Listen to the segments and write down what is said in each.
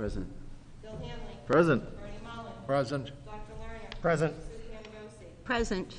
Present. Bill Hanley. Present. Bernie Mullin. Present. Dr. Lerner. Present. Susie Hammond. Present.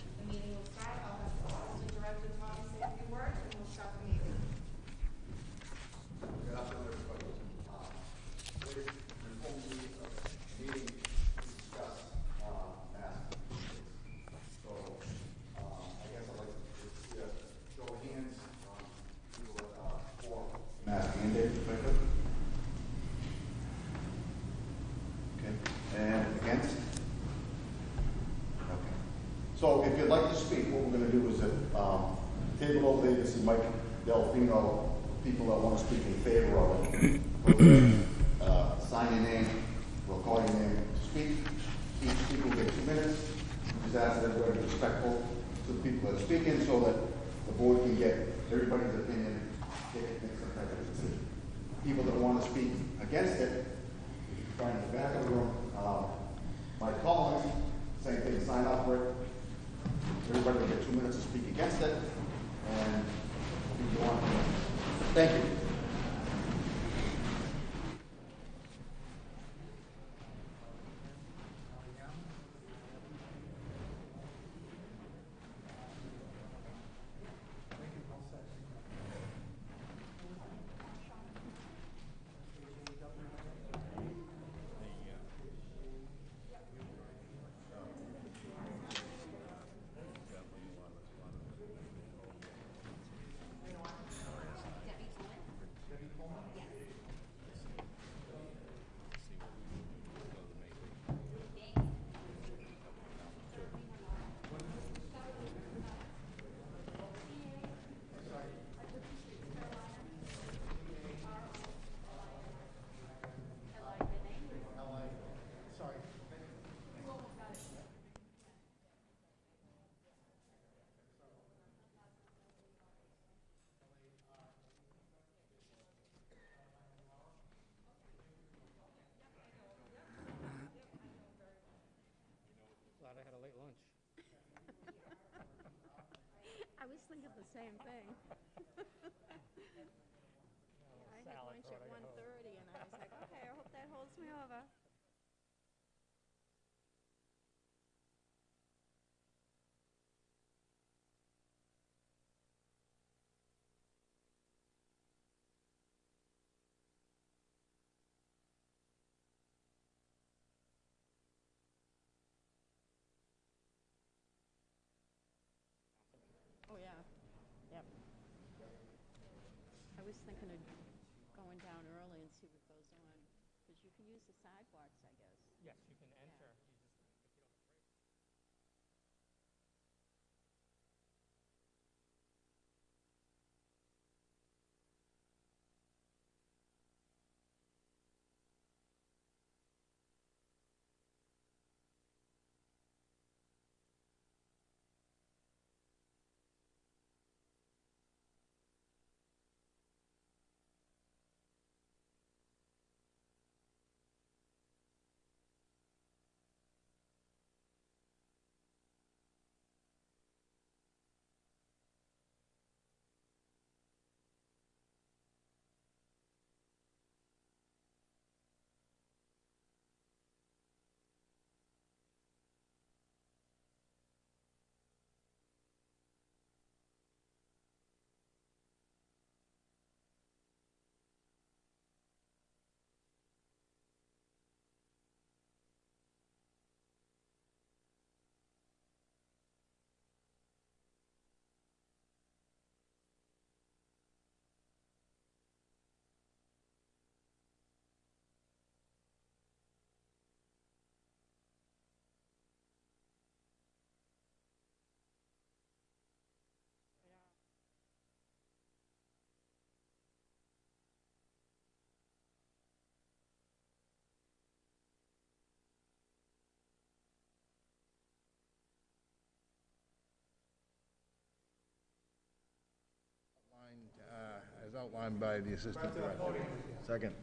Same thing. I had lunch at one thirty and I was like, okay, I hope that holds me over. Oh, yeah, yep. I was thinking of going down early and see what goes on, because you can use the sidewalks, I guess. Yes, you can enter. You just, Outlined, uh, As outlined by the Assistant Director. Second.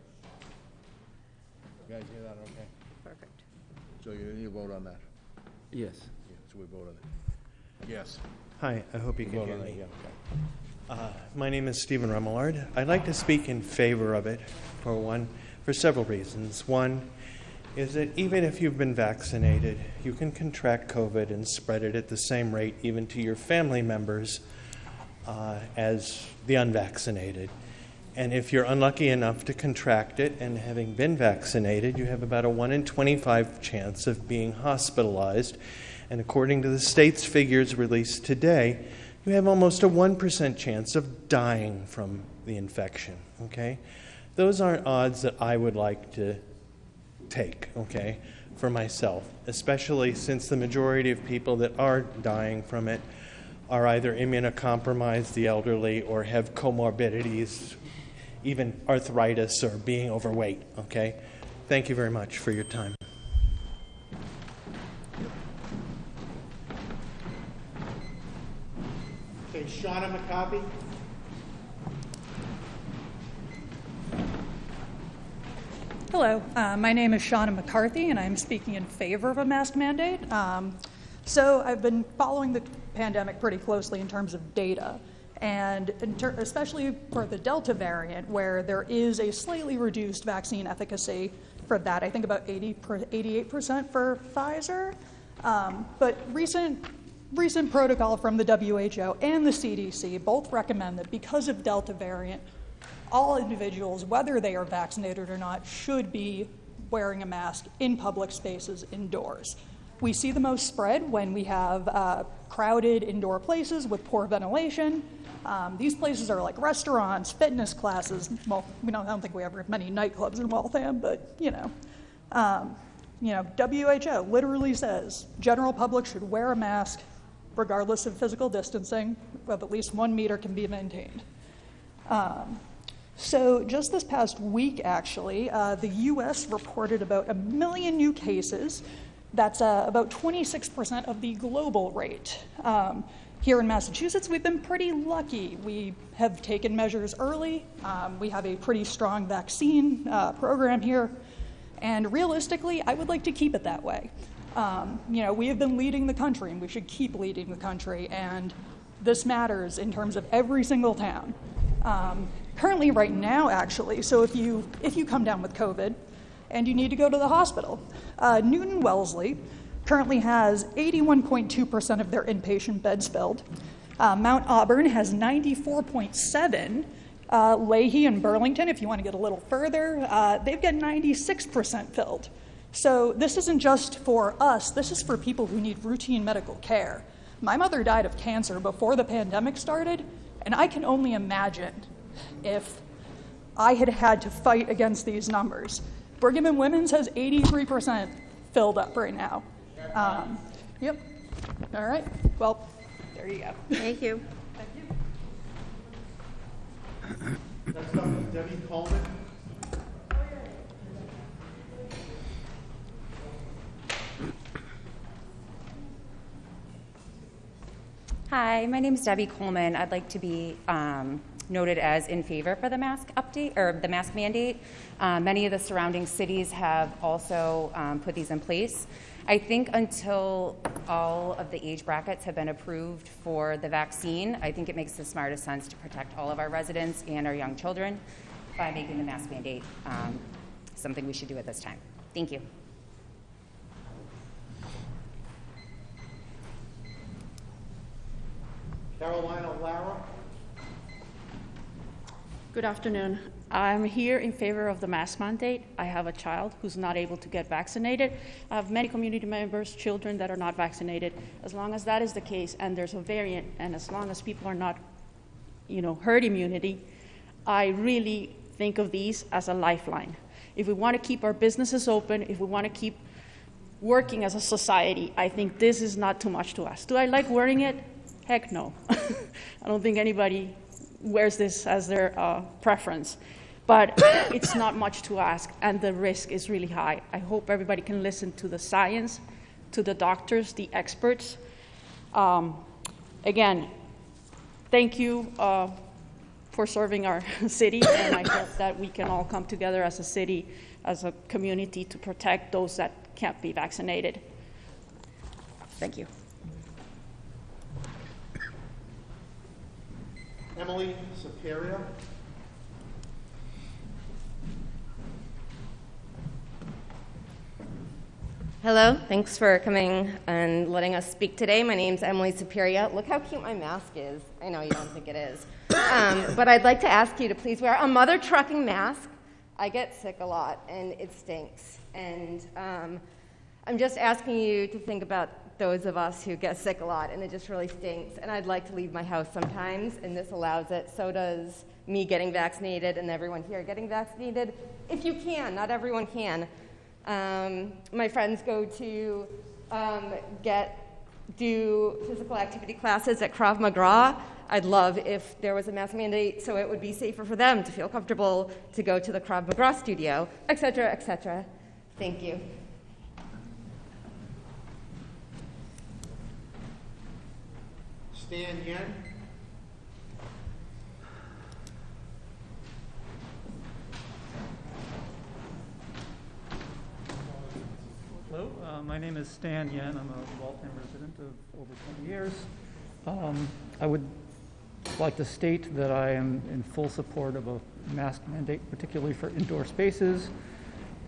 You guys hear that, okay? Perfect. So you need to vote on that? Yes. Yeah, So we vote on it. Yes. Hi, I hope you can Vote hear on it, me. yeah. Uh, My name is Stephen Remillard. I'd like to speak in favor of it, for one, for several reasons. One is that even if you've been vaccinated, you can contract COVID and spread it at the same rate even to your family members uh, as the unvaccinated. And if you're unlucky enough to contract it and having been vaccinated, you have about a 1 in 25 chance of being hospitalized. And according to the state's figures released today, you have almost a 1% chance of dying from the infection. Okay? Those aren't odds that I would like to take, okay, for myself, especially since the majority of people that are dying from it are either immunocompromised, the elderly, or have comorbidities, even arthritis or being overweight, okay? Thank you very much for your time. Okay, Shauna McCarthy? Hello, uh, my name is Shauna McCarthy, and I'm speaking in favor of a mask mandate. Um, so, I've been following the pandemic pretty closely in terms of data, and ter- especially for the Delta variant, where there is a slightly reduced vaccine efficacy for that. I think about 80 per, 88% for Pfizer. Um, but recent recent protocol from the WHO and the CDC both recommend that because of Delta variant, all individuals, whether they are vaccinated or not, should be wearing a mask in public spaces indoors. We see the most spread when we have uh, crowded indoor places with poor ventilation. Um, these places are like restaurants, fitness classes. Well, we don't, I don't think we have many nightclubs in Waltham, but you know. Um, you know, WHO literally says general public should wear a mask regardless of physical distancing, of at least one meter can be maintained. Um, so, just this past week, actually, uh, the US reported about a million new cases. That's uh, about 26% of the global rate. Um, here in Massachusetts, we've been pretty lucky. We have taken measures early. Um, we have a pretty strong vaccine uh, program here. And realistically, I would like to keep it that way. Um, you know, we have been leading the country, and we should keep leading the country. And this matters in terms of every single town. Um, currently, right now, actually, so if you if you come down with COVID and you need to go to the hospital, uh, Newton Wellesley currently has 81.2% of their inpatient beds filled. Uh, Mount Auburn has 94.7. Uh, Lahey and Burlington, if you want to get a little further, uh, they've got 96% filled. So this isn't just for us, this is for people who need routine medical care. My mother died of cancer before the pandemic started, and I can only imagine if I had had to fight against these numbers. Brigham and Women's has 83% filled up right now. Um, yep. All right. Well, there you go. Thank you. Thank you. Next up is Debbie Coleman. Hi, my name is Debbie Coleman. I'd like to be um, noted as in favor for the mask update or the mask mandate. Uh, many of the surrounding cities have also um, put these in place. I think until all of the age brackets have been approved for the vaccine, I think it makes the smartest sense to protect all of our residents and our young children by making the mask mandate um, something we should do at this time. Thank you. Carolina Lara. Good afternoon. I'm here in favor of the mask mandate. I have a child who's not able to get vaccinated. I have many community members, children that are not vaccinated. As long as that is the case and there's a variant, and as long as people are not, you know, herd immunity, I really think of these as a lifeline. If we want to keep our businesses open, if we want to keep working as a society, I think this is not too much to ask. Do I like wearing it? Heck no. I don't think anybody wears this as their uh, preference. But it's not much to ask, and the risk is really high. I hope everybody can listen to the science, to the doctors, the experts. Um, again, thank you uh, for serving our city, and I hope that we can all come together as a city, as a community, to protect those that can't be vaccinated. Thank you. Emily Superior. Hello, thanks for coming and letting us speak today. My name's Emily Superior. Look how cute my mask is. I know you don't think it is. Um, but I'd like to ask you to please wear a mother trucking mask. I get sick a lot and it stinks. And um, I'm just asking you to think about those of us who get sick a lot and it just really stinks. And I'd like to leave my house sometimes, and this allows it. So does me getting vaccinated and everyone here getting vaccinated. If you can, not everyone can. Um, my friends go to um, get do physical activity classes at Krav Maga. I'd love if there was a mask mandate so it would be safer for them to feel comfortable to go to the Krav Maga studio, et cetera, et cetera. Thank you. Stan Yen. Hello, uh, my name is Stan Yen. I'm a Waltham resident of over 20 years. Um, I would like to state that I am in full support of a mask mandate, particularly for indoor spaces.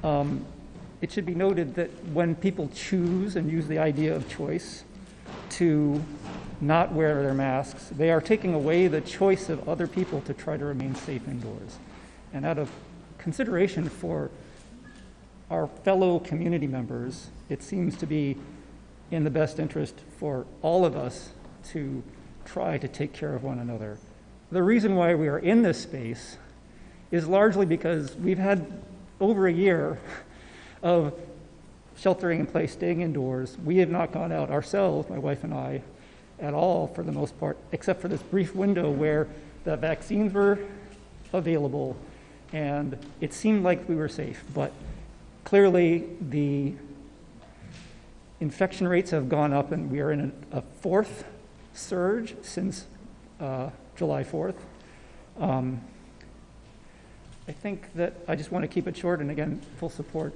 Um, it should be noted that when people choose and use the idea of choice to not wear their masks, they are taking away the choice of other people to try to remain safe indoors. And out of consideration for our fellow community members, it seems to be in the best interest for all of us to try to take care of one another. The reason why we are in this space is largely because we've had over a year of sheltering in place, staying indoors. We have not gone out ourselves, my wife and I, at all for the most part, except for this brief window where the vaccines were available and it seemed like we were safe. But clearly, the infection rates have gone up, and we are in a, fourth surge since uh, July 4th. Um, I think that I just want to keep it short, and again, full support.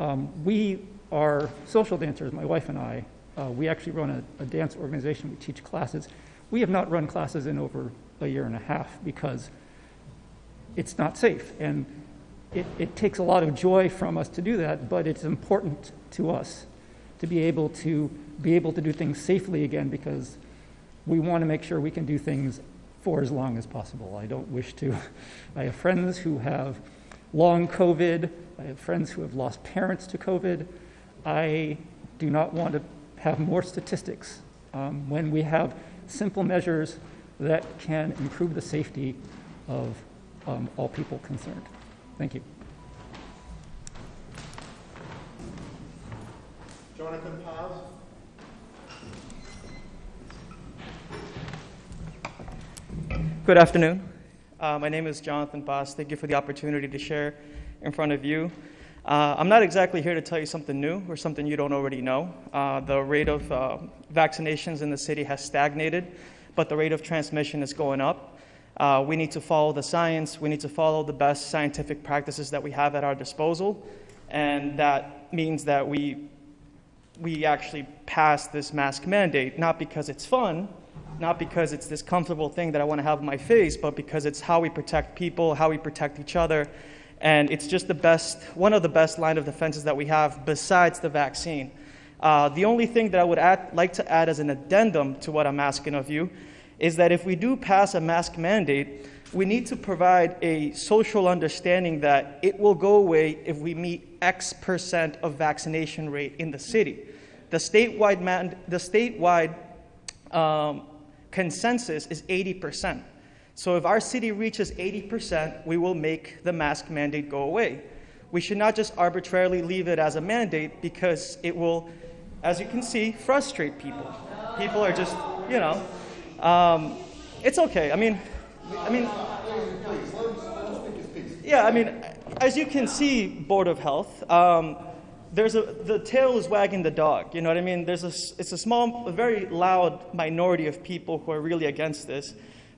Um, we are social dancers, my wife and I. Uh, we actually run a, a dance organization. We teach classes. We have not run classes in over a year and a half because it's not safe. And it, it takes a lot of joy from us to do that, but it's important to us to be able to be able to do things safely again because we want to make sure we can do things for as long as possible. I don't wish to. I have friends who have long COVID. I have friends who have lost parents to COVID. I do not want to have more statistics um, when we have simple measures that can improve the safety of um, all people concerned. Thank you. Jonathan Paz. Good afternoon. Uh, my name is Jonathan Boss. Thank you for the opportunity to share in front of you. Uh, I'm not exactly here to tell you something new or something you don't already know. Uh, the rate of uh, vaccinations in the city has stagnated, but the rate of transmission is going up. Uh, we need to follow the science. We need to follow the best scientific practices that we have at our disposal, and that means that we we actually pass this mask mandate, not because it's fun, not because it's this comfortable thing that I want to have on my face, but because it's how we protect people, how we protect each other. And it's just the best, one of the best line of defenses that we have besides the vaccine. Uh, the only thing that I would add, like to add as an addendum to what I'm asking of you is that if we do pass a mask mandate, we need to provide a social understanding that it will go away if we meet X percent of vaccination rate in the city. The statewide, man, the statewide um, consensus is 80%. So if our city reaches 80%, we will make the mask mandate go away. We should not just arbitrarily leave it as a mandate because it will, as you can see, frustrate people. People are just, you know, um, it's okay. I mean, I mean, yeah, I mean, as you can see, Board of Health, um, there's a, the tail is wagging the dog. You know what I mean? There's a, it's a small, a very loud minority of people who are really against this.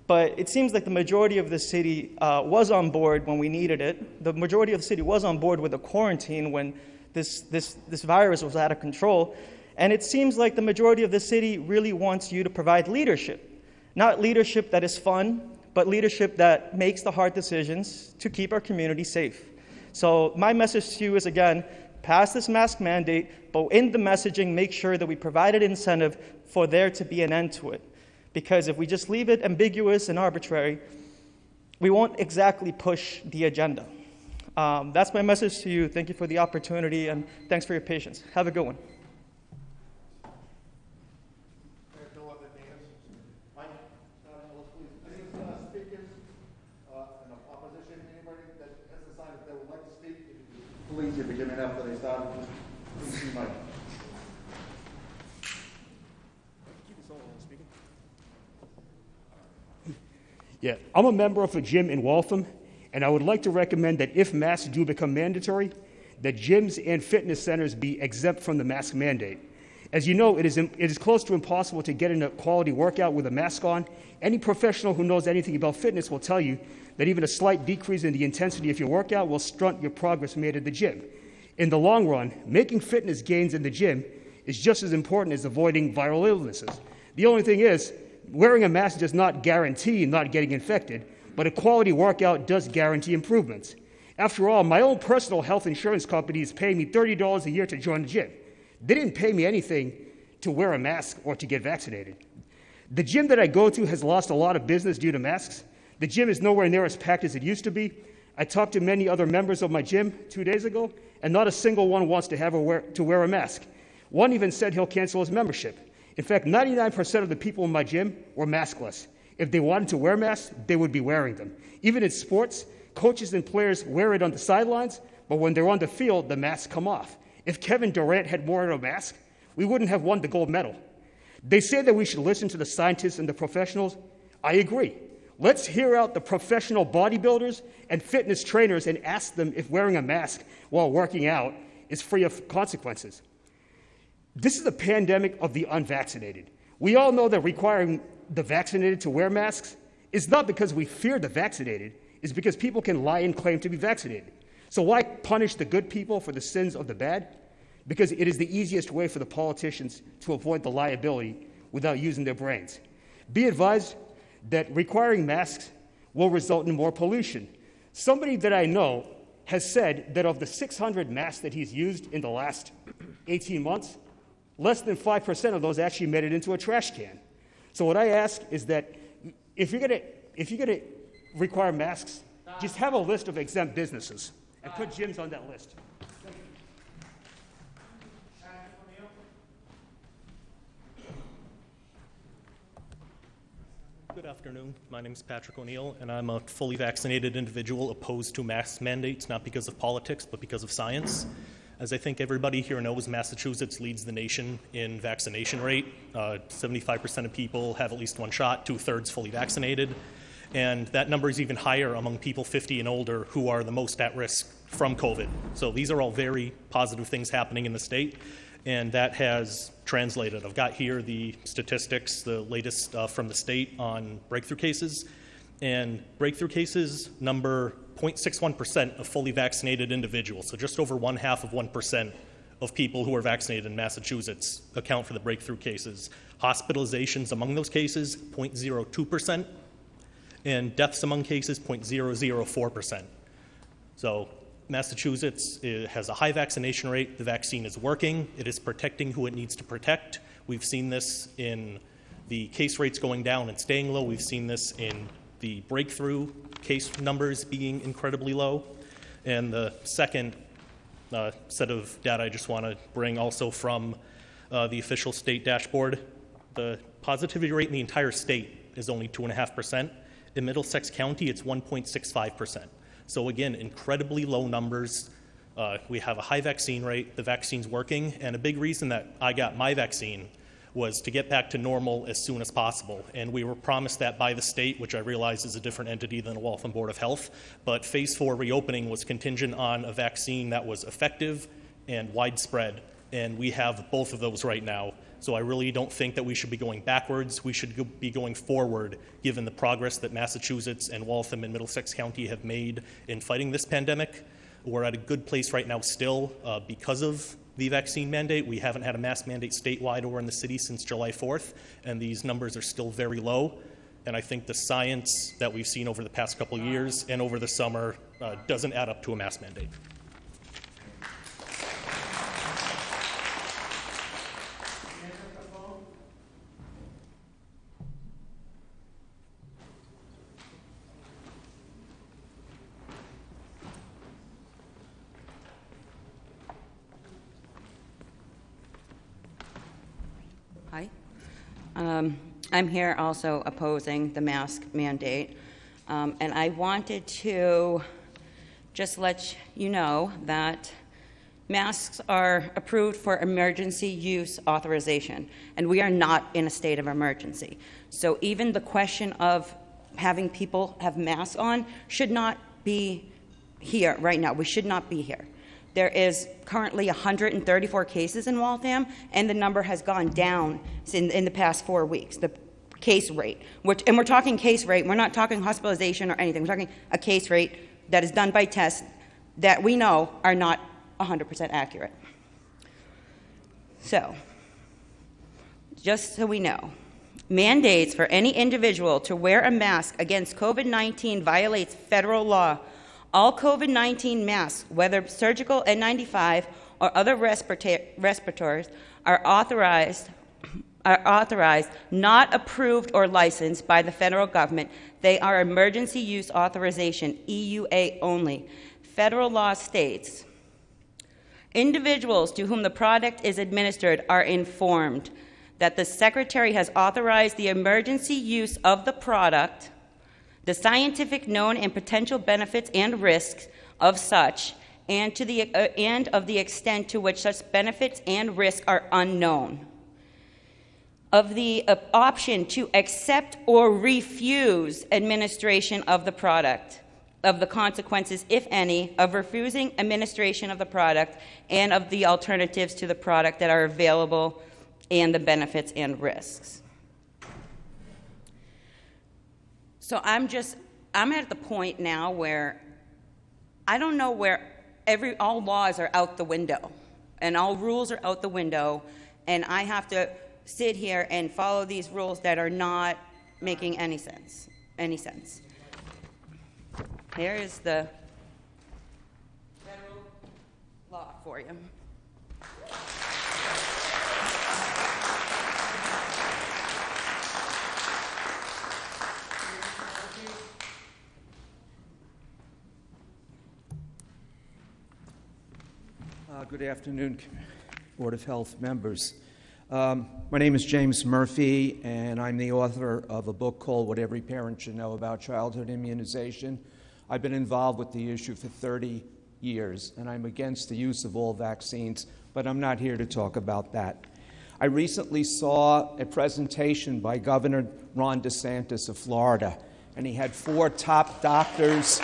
But it seems like the majority of the city uh, was on board when we needed it. The majority of the city was on board with the quarantine when this, this, this virus was out of control. And it seems like the majority of the city really wants you to provide leadership. Not leadership that is fun, but leadership that makes the hard decisions to keep our community safe. So, my message to you is again pass this mask mandate, but in the messaging, make sure that we provide an incentive for there to be an end to it. Because if we just leave it ambiguous and arbitrary, we won't exactly push the agenda. Um, that's my message to you. Thank you for the opportunity, and thanks for your patience. Have a good one. There's no other names. Mike, uh, Ellis, please, any uh, speakers uh, in opposition, anybody that has decided they would like to speak? if you could Please, if you give me after they start, just please see Mike. Yeah, I'm a member of a gym in Waltham, and I would like to recommend that if masks do become mandatory, that gyms and fitness centers be exempt from the mask mandate. As you know, it is, it is close to impossible to get in a quality workout with a mask on. Any professional who knows anything about fitness will tell you that even a slight decrease in the intensity of your workout will stunt your progress made at the gym. In the long run, making fitness gains in the gym is just as important as avoiding viral illnesses. The only thing is, wearing a mask does not guarantee not getting infected, but a quality workout does guarantee improvements. After all, my own personal health insurance company is paying me $30 a year to join the gym. They didn't pay me anything to wear a mask or to get vaccinated. The gym that I go to has lost a lot of business due to masks. The gym is nowhere near as packed as it used to be. I talked to many other members of my gym two days ago, and not a single one wants to have wear, to wear a mask. One even said he'll cancel his membership. In fact, 99% of the people in my gym were maskless. If they wanted to wear masks, they would be wearing them. Even in sports, coaches and players wear it on the sidelines, but when they're on the field, the masks come off. If Kevin Durant had worn a mask, we wouldn't have won the gold medal. They say that we should listen to the scientists and the professionals. I agree. Let's hear out the professional bodybuilders and fitness trainers and ask them if wearing a mask while working out is free of consequences. This is a pandemic of the unvaccinated. We all know that requiring the vaccinated to wear masks is not because we fear the vaccinated, it's because people can lie and claim to be vaccinated. So why punish the good people for the sins of the bad? Because it is the easiest way for the politicians to avoid the liability without using their brains. Be advised that requiring masks will result in more pollution. Somebody that I know has said that of the 600 masks that he's used in the last 18 months, less than 5% of those actually made it into a trash can. So what I ask is that if you're going to if you're to require masks, just have a list of exempt businesses and put gyms on that list. Good afternoon. My name is Patrick O'Neill, and I'm a fully vaccinated individual opposed to mask mandates, not because of politics, but because of science. As I think everybody here knows, Massachusetts leads the nation in vaccination rate. Uh, 75% of people have at least one shot, two thirds fully vaccinated. And that number is even higher among people 50 and older who are the most at risk from COVID. So these are all very positive things happening in the state, and that has translated. I've got here the statistics, the latest uh, from the state on breakthrough cases. And breakthrough cases number 0.61% of fully vaccinated individuals, so just over one half of 1% of people who are vaccinated in Massachusetts account for the breakthrough cases. Hospitalizations among those cases, 0.02%, and deaths among cases, 0.004%. So Massachusetts uh, has a high vaccination rate. The vaccine is working. It is protecting who it needs to protect. We've seen this in the case rates going down and staying low. We've seen this in the breakthrough case numbers being incredibly low. And the second uh, set of data I just want to bring also from uh, the official state dashboard, the positivity rate in the entire state is only 2.5%. In Middlesex County, it's 1.65%. So again, incredibly low numbers. Uh, we have a high vaccine rate. The vaccine's working. And a big reason that I got my vaccine was to get back to normal as soon as possible. And we were promised that by the state, which I realize is a different entity than the Waltham Board of Health. But phase four reopening was contingent on a vaccine that was effective and widespread. And we have both of those right now. So I really don't think that we should be going backwards. We should be going forward, given the progress that Massachusetts and Waltham and Middlesex County have made in fighting this pandemic. We're at a good place right now still uh, because of the vaccine mandate. We haven't had a mask mandate statewide or in the city since July 4th, and these numbers are still very low. And I think the science that we've seen over the past couple of years and over the summer uh, doesn't add up to a mask mandate. Um, I'm here also opposing the mask mandate. Um, and I wanted to just let you know that masks are approved for emergency use authorization, and we are not in a state of emergency. So even the question of having people have masks on should not be here right now. We should not be here. There is currently 134 cases in Waltham, and the number has gone down in, in the past four weeks. The case rate, which, and we're talking case rate, we're not talking hospitalization or anything. We're talking a case rate that is done by tests that we know are not 100% accurate. So, just so we know, mandates for any individual to wear a mask against COVID 19 violates federal law. All COVID 19 masks, whether surgical N95 or other respirators, are authorized are authorized, not approved or licensed by the federal government. They are emergency use authorization, EUA only. Federal law states individuals to whom the product is administered are informed that the Secretary has authorized the emergency use of the product, the scientific known and potential benefits and risks of such, and, to the, uh, and of the extent to which such benefits and risks are unknown of the uh, option to accept or refuse administration of the product, of the consequences, if any, of refusing administration of the product, and of the alternatives to the product that are available, and the benefits and risks. So I'm just, I'm at the point now where I don't know where every, all laws are out the window, and all rules are out the window, and I have to sit here and follow these rules that are not making any sense. Any sense. Here is the federal law for you. Uh, good afternoon, Board of Health members. Um, my name is James Murphy, and I'm the author of a book called What Every Parent Should Know About Childhood Immunization. I've been involved with the issue for 30 years, and I'm against the use of all vaccines, but I'm not here to talk about that. I recently saw a presentation by Governor Ron DeSantis of Florida, and he had four top doctors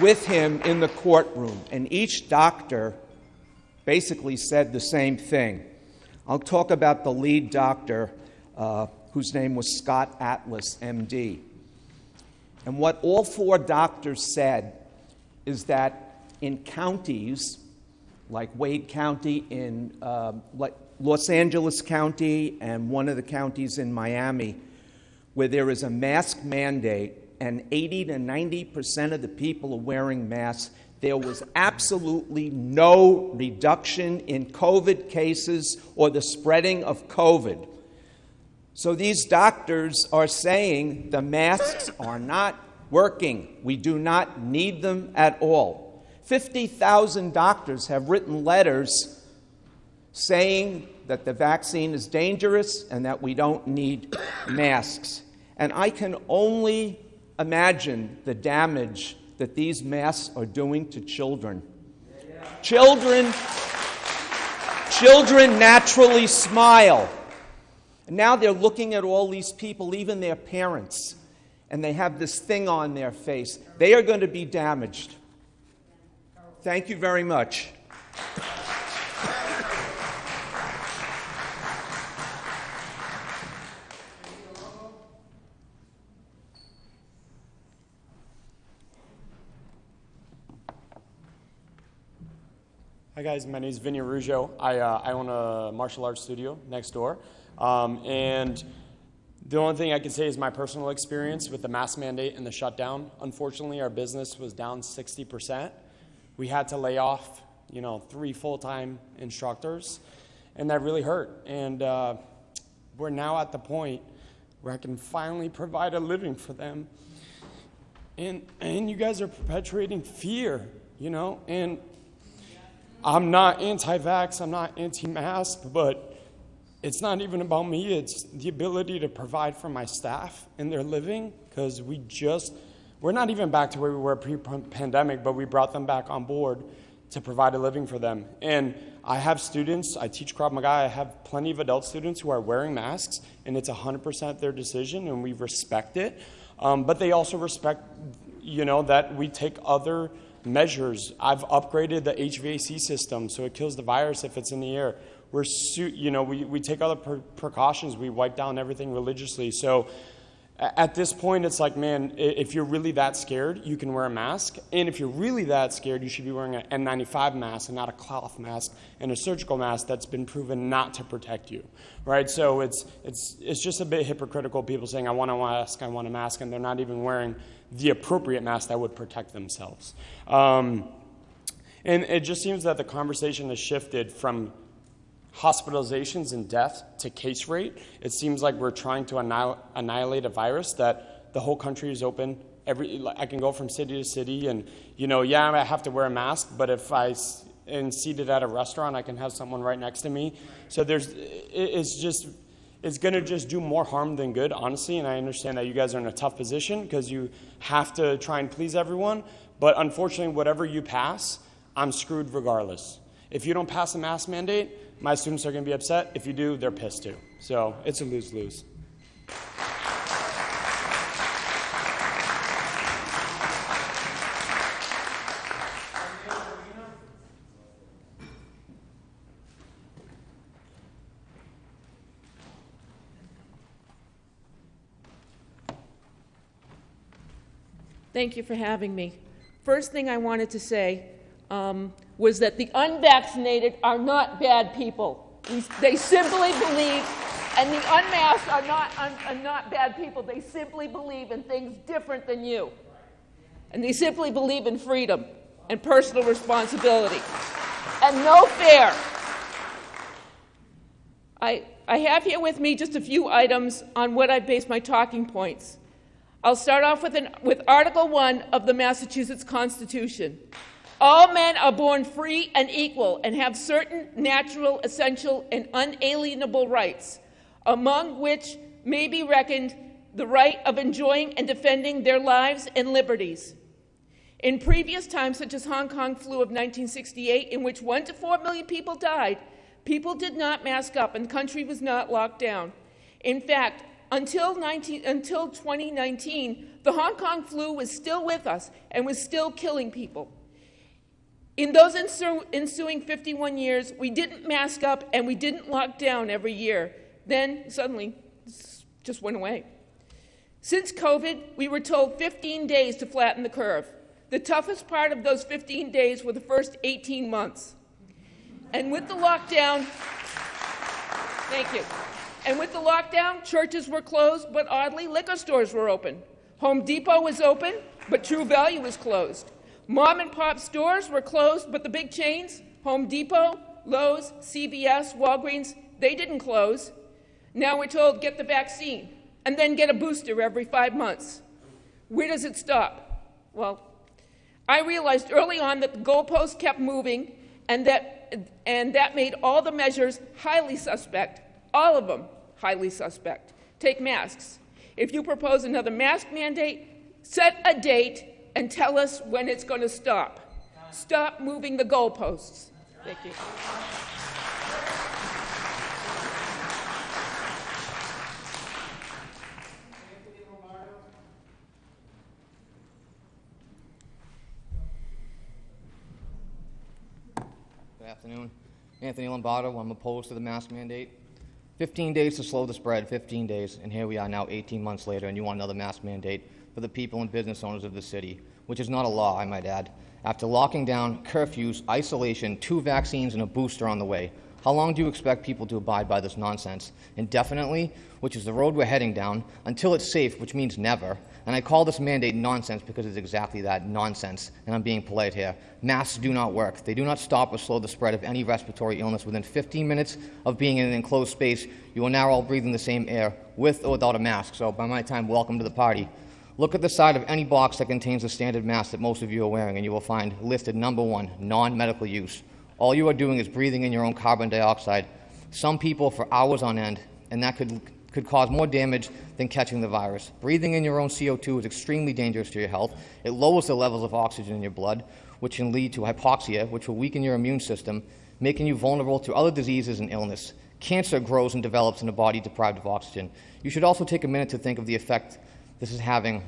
with him in the courtroom, and each doctor basically said the same thing. I'll talk about the lead doctor, uh, whose name was Scott Atlas, MD. And what all four doctors said is that in counties like Dade County, in uh, Los Angeles County, and one of the counties in Miami, where there is a mask mandate and 80 to 90 percent of the people are wearing masks, there was absolutely no reduction in COVID cases or the spreading of COVID. So these doctors are saying the masks are not working. We do not need them at all. 50,000 doctors have written letters saying that the vaccine is dangerous and that we don't need masks. And I can only imagine the damage that these masks are doing to children. Children, children naturally smile. And now they're looking at all these people, even their parents, and they have this thing on their face. They are going to be damaged. Thank you very much. Hi guys, my name is Vinny Ruggio. I, uh, I own a martial arts studio next door. Um, and the only thing I can say is my personal experience with the mask mandate and the shutdown. Unfortunately, our business was down 60%. We had to lay off, you know, three full-time instructors, and that really hurt. And uh, we're now at the point where I can finally provide a living for them. And, and you guys are perpetuating fear, you know, and I'm not anti vax, I'm not anti mask, but it's not even about me, it's the ability to provide for my staff and their living because we just, we're not even back to where we were pre pandemic, but we brought them back on board to provide a living for them. And I have students, I teach Krav Maga, I have plenty of adult students who are wearing masks, and it's 100% their decision, and we respect it. Um, but they also respect, you know, that we take other measures. I've upgraded the HVAC system so it kills the virus if it's in the air. We're, you know, we, we take other pre- precautions. We wipe down everything religiously. So at this point, it's like, man, if you're really that scared, you can wear a mask. And if you're really that scared, you should be wearing an N95 mask and not a cloth mask and a surgical mask that's been proven not to protect you, right? So it's, it's, it's just a bit hypocritical, people saying, I want a mask, I want a mask, and they're not even wearing the appropriate mask that would protect themselves. Um, and it just seems that the conversation has shifted from hospitalizations and death to case rate. It seems like we're trying to annihil- annihilate a virus that the whole country is open. Every, I can go from city to city, and you know, yeah, I have to wear a mask, but if I am seated at a restaurant, I can have someone right next to me. So there's, it's just, it's going to just do more harm than good, honestly. And I understand that you guys are in a tough position because you have to try and please everyone. But unfortunately, whatever you pass, I'm screwed regardless. If you don't pass a mask mandate, my students are going to be upset. If you do, they're pissed too. So it's a lose lose. Thank you for having me. First thing I wanted to say um, was that the unvaccinated are not bad people. They simply believe, and the unmasked are not, un, are not bad people. They simply believe in things different than you. And they simply believe in freedom and personal responsibility and no fear. I, I have here with me just a few items on what I base my talking points. I'll start off with, an, with Article 1 of the Massachusetts Constitution. All men are born free and equal and have certain natural, essential, and unalienable rights, among which may be reckoned the right of enjoying and defending their lives and liberties. In previous times, such as Hong Kong flu of 1968, in which one to four million people died, people did not mask up and the country was not locked down. In fact, until, 19, until 2019, the Hong Kong flu was still with us and was still killing people. In those ensuing 51 years, we didn't mask up and we didn't lock down every year. Then suddenly, just went away. Since COVID, we were told 15 days to flatten the curve. The toughest part of those 15 days were the first 18 months. And with the lockdown, thank you. And with the lockdown, churches were closed, but oddly, liquor stores were open. Home Depot was open, but True Value was closed. Mom and pop stores were closed, but the big chains, Home Depot, Lowe's, CVS, Walgreens, they didn't close. Now we're told get the vaccine and then get a booster every five months. Where does it stop? Well, I realized early on that the goalposts kept moving and that, and that made all the measures highly suspect all of them highly suspect. Take masks. If you propose another mask mandate, set a date and tell us when it's going to stop. Stop moving the goalposts. Thank you. Good afternoon. Anthony Lombardo. I'm opposed to the mask mandate. 15 days to slow the spread, 15 days, and here we are now 18 months later, and you want another mask mandate for the people and business owners of the city, which is not a law, I might add. After locking down, curfews, isolation, two vaccines, and a booster on the way, how long do you expect people to abide by this nonsense? Indefinitely, which is the road we're heading down, until it's safe, which means never. And I call this mandate nonsense because it's exactly that nonsense, and I'm being polite here. Masks do not work. They do not stop or slow the spread of any respiratory illness. Within 15 minutes of being in an enclosed space, you are now all breathing the same air, with or without a mask. So, by my time, welcome to the party. Look at the side of any box that contains the standard mask that most of you are wearing, and you will find listed number one, non medical use. All you are doing is breathing in your own carbon dioxide some people for hours on end, and that could, could cause more damage than catching the virus. Breathing in your own CO2 is extremely dangerous to your health. It lowers the levels of oxygen in your blood, which can lead to hypoxia, which will weaken your immune system, making you vulnerable to other diseases and illness. Cancer grows and develops in a body deprived of oxygen. You should also take a minute to think of the effect this is having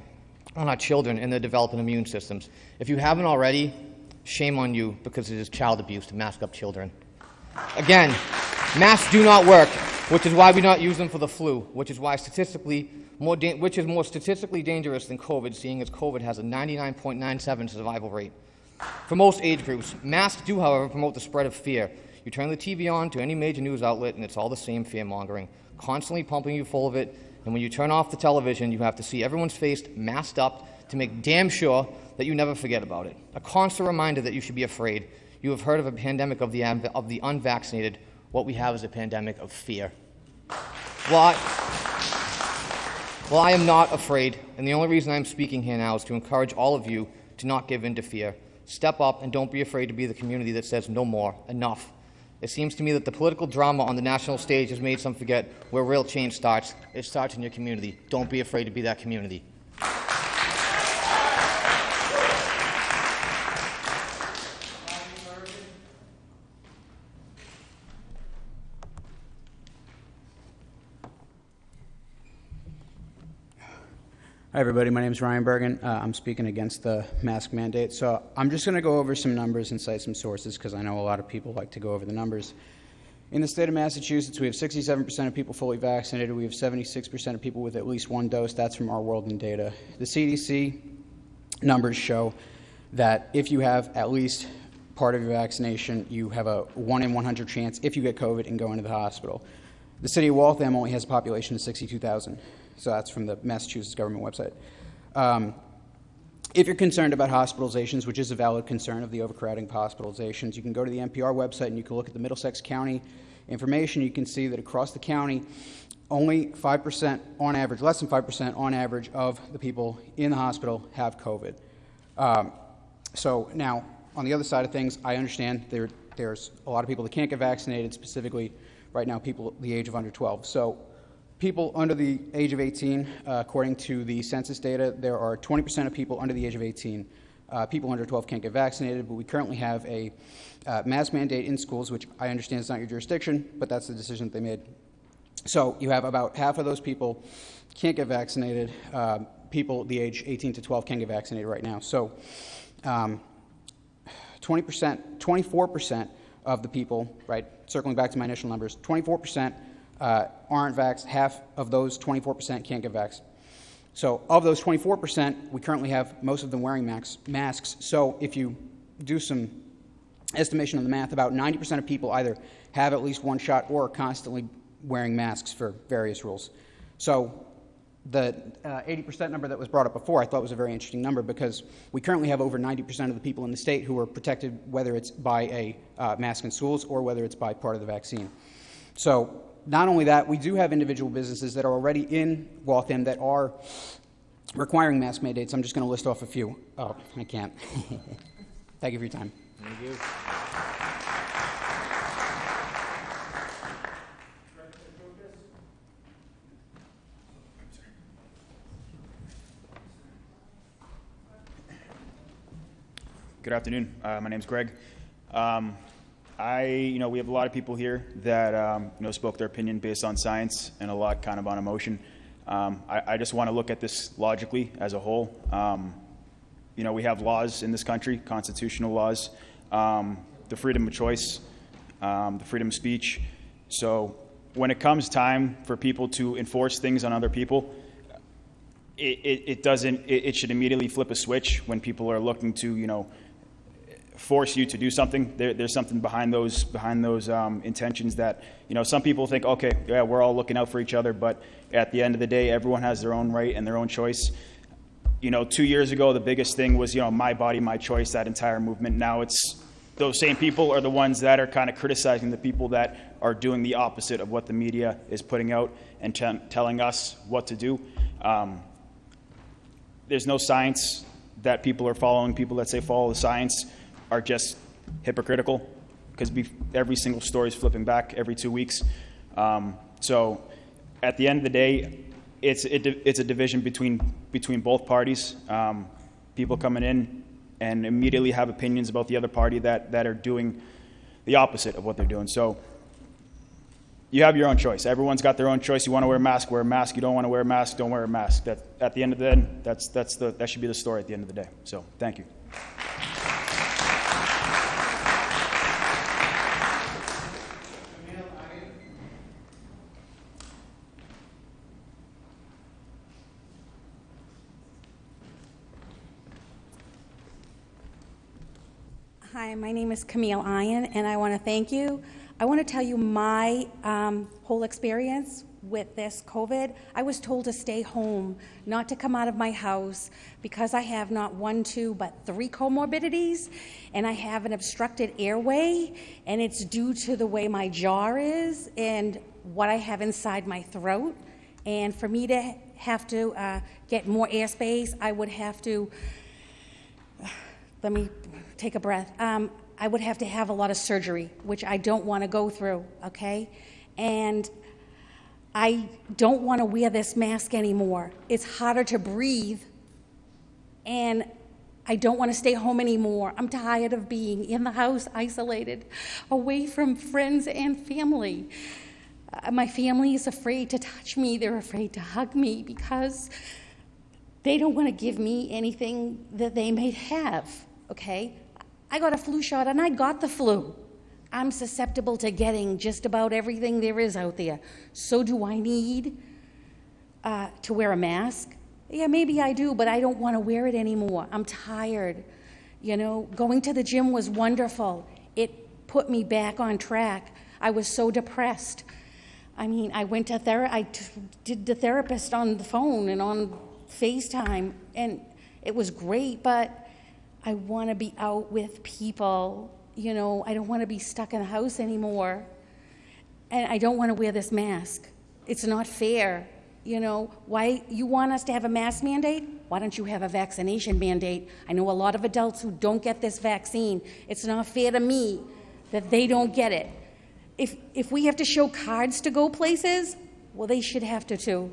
on our children and their developing immune systems. If you haven't already, shame on you because it is child abuse to mask up children. Again, masks do not work, which is why we don't use them for the flu, which is why statistically more which is more statistically dangerous than COVID, seeing as COVID has a 99.97 survival rate. For most age groups, masks do, however, promote the spread of fear. You turn the TV on to any major news outlet, and it's all the same fear mongering, constantly pumping you full of it. And when you turn off the television, you have to see everyone's face masked up to make damn sure that you never forget about it. A constant reminder that you should be afraid. You have heard of a pandemic of the, of the unvaccinated. What we have is a pandemic of fear. Well, I, well, I am not afraid, and the only reason I'm speaking here now is to encourage all of you to not give in to fear. Step up and don't be afraid to be the community that says no more, enough. It seems to me that the political drama on the national stage has made some forget where real change starts. It starts in your community. Don't be afraid to be that community. Hi, everybody. My name is Ryan Bergen. Uh, I'm speaking against the mask mandate. So I'm just going to go over some numbers and cite some sources because I know a lot of people like to go over the numbers. In the state of Massachusetts, we have 67% of people fully vaccinated. We have 76% of people with at least one dose. That's from our World in Data. The CDC numbers show that if you have at least part of your vaccination, you have a 1 in 100 chance if you get COVID and go into the hospital. The city of Waltham only has a population of 62,000. So that's from the Massachusetts government website. Um, if you're concerned about hospitalizations, which is a valid concern of the overcrowding of hospitalizations, you can go to the NPR website and you can look at the Middlesex County information. You can see that across the county, only 5% on average, less than 5% on average of the people in the hospital have COVID. Um, so now, on the other side of things, I understand there, there's a lot of people that can't get vaccinated, specifically right now, people the age of under 12. So people under the age of 18, uh, according to the census data, there are 20% of people under the age of 18. Uh, people under 12 can't get vaccinated, but we currently have a uh, mask mandate in schools, which I understand is not your jurisdiction, but that's the decision that they made. So you have about half of those people can't get vaccinated. Uh, people the age 18 to 12 can get vaccinated right now. So um, 20%, 24% of the people, right, circling back to my initial numbers, 24% uh, aren't vaxxed. Half of those 24% can't get vaxxed. So, of those 24%, we currently have most of them wearing max, masks. So, if you do some estimation on the math, about 90% of people either have at least one shot or are constantly wearing masks for various rules. So, the uh, 80% number that was brought up before I thought was a very interesting number because we currently have over 90% of the people in the state who are protected, whether it's by a uh, mask in schools or whether it's by part of the vaccine. So, not only that, we do have individual businesses that are already in Waltham that are requiring mask mandates. I'm just going to list off a few. Oh, I can't. Thank you for your time. Thank you. Good afternoon. Uh, my is Greg. Um, I, you know, we have a lot of people here that, um, you know, spoke their opinion based on science and a lot kind of on emotion. Um, I, I, just want to look at this logically as a whole. Um, you know, we have laws in this country, constitutional laws, um, the freedom of choice, um, the freedom of speech. So when it comes time for people to enforce things on other people, it, it, it doesn't, it, it should immediately flip a switch when people are looking to, you know, force you to do something. There, there's something behind those behind those um, intentions that you know some people think, okay, yeah, we're all looking out for each other, but at the end of the day, everyone has their own right and their own choice. You know, two years ago, the biggest thing was you know my body, my choice. That entire movement. Now it's those same people are the ones that are kind of criticizing the people that are doing the opposite of what the media is putting out and t- telling us what to do. Um, there's no science that people are following. People that say follow the science are just hypocritical. because every single story is flipping back every two weeks. Um, so at the end of the day, it's, it, it's a division between, between both parties. Um, people coming in and immediately have opinions about the other party that, that are doing the opposite of what they're doing. So you have your own choice. Everyone's got their own choice. You want to wear a mask, wear a mask. You don't want to wear a mask, don't wear a mask. That, at the end of the day, that's, that's the, that should be the story at the end of the day. So thank you. My name is Camille Iron, and I want to thank you. I want to tell you my um, whole experience with this COVID. I was told to stay home, not to come out of my house, because I have not one, two, but three comorbidities, and I have an obstructed airway, and it's due to the way my jaw is and what I have inside my throat. And for me to have to uh, get more airspace, I would have to. Let me take a breath. Um, I would have to have a lot of surgery, which I don't want to go through, okay? And I don't want to wear this mask anymore. It's harder to breathe, and I don't want to stay home anymore. I'm tired of being in the house, isolated, away from friends and family. Uh, my family is afraid to touch me, they're afraid to hug me because they don't want to give me anything that they may have, okay? I got a flu shot and I got the flu. I'm susceptible to getting just about everything there is out there. So, do I need uh, to wear a mask? Yeah, maybe I do, but I don't want to wear it anymore. I'm tired. You know, going to the gym was wonderful. It put me back on track. I was so depressed. I mean, I went to therapy, I t- did the therapist on the phone and on FaceTime, and it was great, but I want to be out with people. You know, I don't want to be stuck in the house anymore. And I don't want to wear this mask. It's not fair. You know, why you want us to have a mask mandate? Why don't you have a vaccination mandate? I know a lot of adults who don't get this vaccine. It's not fair to me that they don't get it. If, if we have to show cards to go places, well, they should have to too.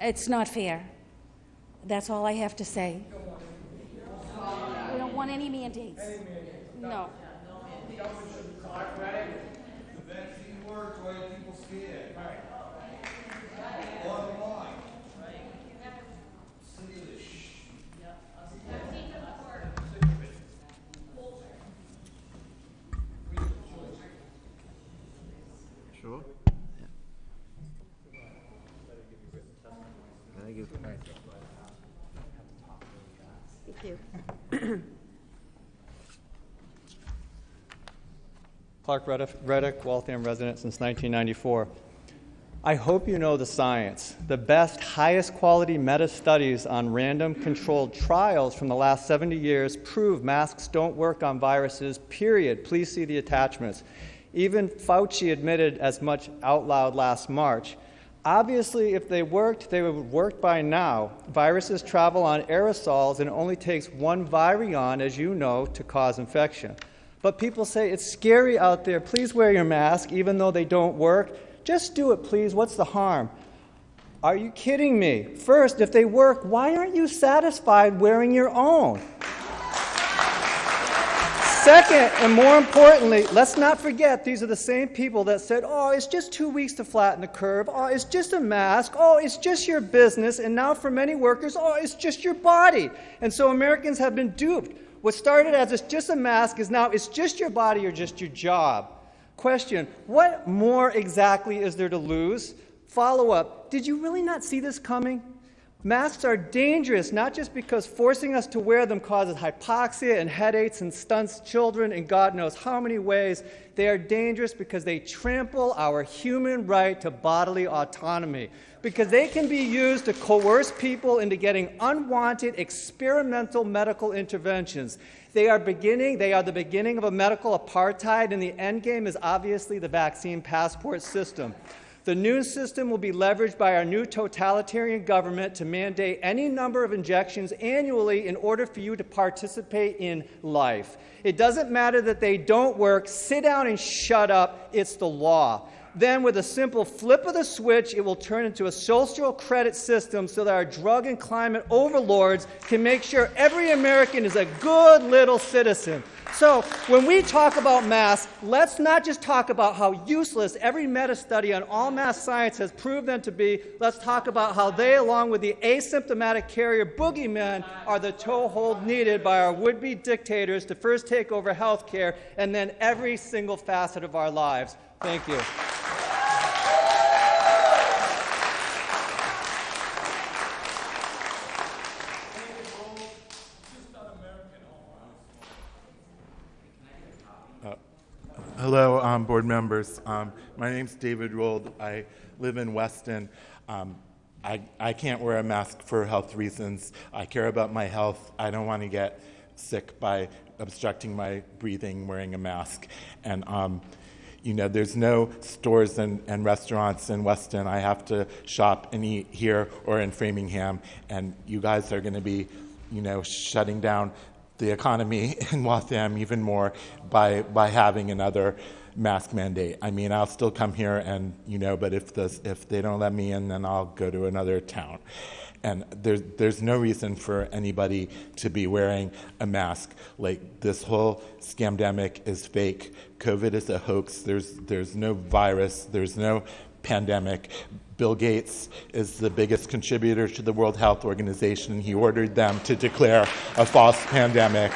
It's not fair. That's all I have to say want any mandates. No. Sure? Thank you. Thank you. Clark Reddick, Waltham resident since 1994. I hope you know the science. The best, highest quality meta studies on random controlled trials from the last 70 years prove masks don't work on viruses, period. Please see the attachments. Even Fauci admitted as much out loud last March. Obviously, if they worked, they would worked by now. Viruses travel on aerosols, and it only takes one virion, as you know, to cause infection. But people say it's scary out there. Please wear your mask, even though they don't work. Just do it, please. What's the harm? Are you kidding me? First, if they work, why aren't you satisfied wearing your own? Second, and more importantly, let's not forget these are the same people that said, oh, it's just two weeks to flatten the curve. Oh, it's just a mask. Oh, it's just your business. And now for many workers, oh, it's just your body. And so Americans have been duped. What started as just a mask is now it's just your body or just your job. Question What more exactly is there to lose? Follow up Did you really not see this coming? Masks are dangerous not just because forcing us to wear them causes hypoxia and headaches and stunts children in God knows how many ways. They are dangerous because they trample our human right to bodily autonomy, because they can be used to coerce people into getting unwanted experimental medical interventions. They are beginning, they are the beginning of a medical apartheid, and the end game is obviously the vaccine passport system. The new system will be leveraged by our new totalitarian government to mandate any number of injections annually in order for you to participate in life. It doesn't matter that they don't work, sit down and shut up. It's the law. Then, with a simple flip of the switch, it will turn into a social credit system so that our drug and climate overlords can make sure every American is a good little citizen. So, when we talk about masks, let's not just talk about how useless every meta study on all mass science has proved them to be. Let's talk about how they, along with the asymptomatic carrier boogeymen, are the toehold needed by our would be dictators to first take over health care and then every single facet of our lives. Thank you. Hello, um, board members. Um, my name's David Rold. I live in Weston. Um, I, I can't wear a mask for health reasons. I care about my health. I don't want to get sick by obstructing my breathing wearing a mask. And, um, you know, there's no stores and, and restaurants in Weston. I have to shop and eat here or in Framingham. And you guys are going to be, you know, shutting down the economy in Waltham even more by by having another mask mandate. I mean, I'll still come here and you know, but if the if they don't let me in, then I'll go to another town. And there's there's no reason for anybody to be wearing a mask. Like this whole scamdemic is fake. COVID is a hoax. There's there's no virus. There's no pandemic. Bill Gates is the biggest contributor to the World Health Organization. He ordered them to declare a false pandemic.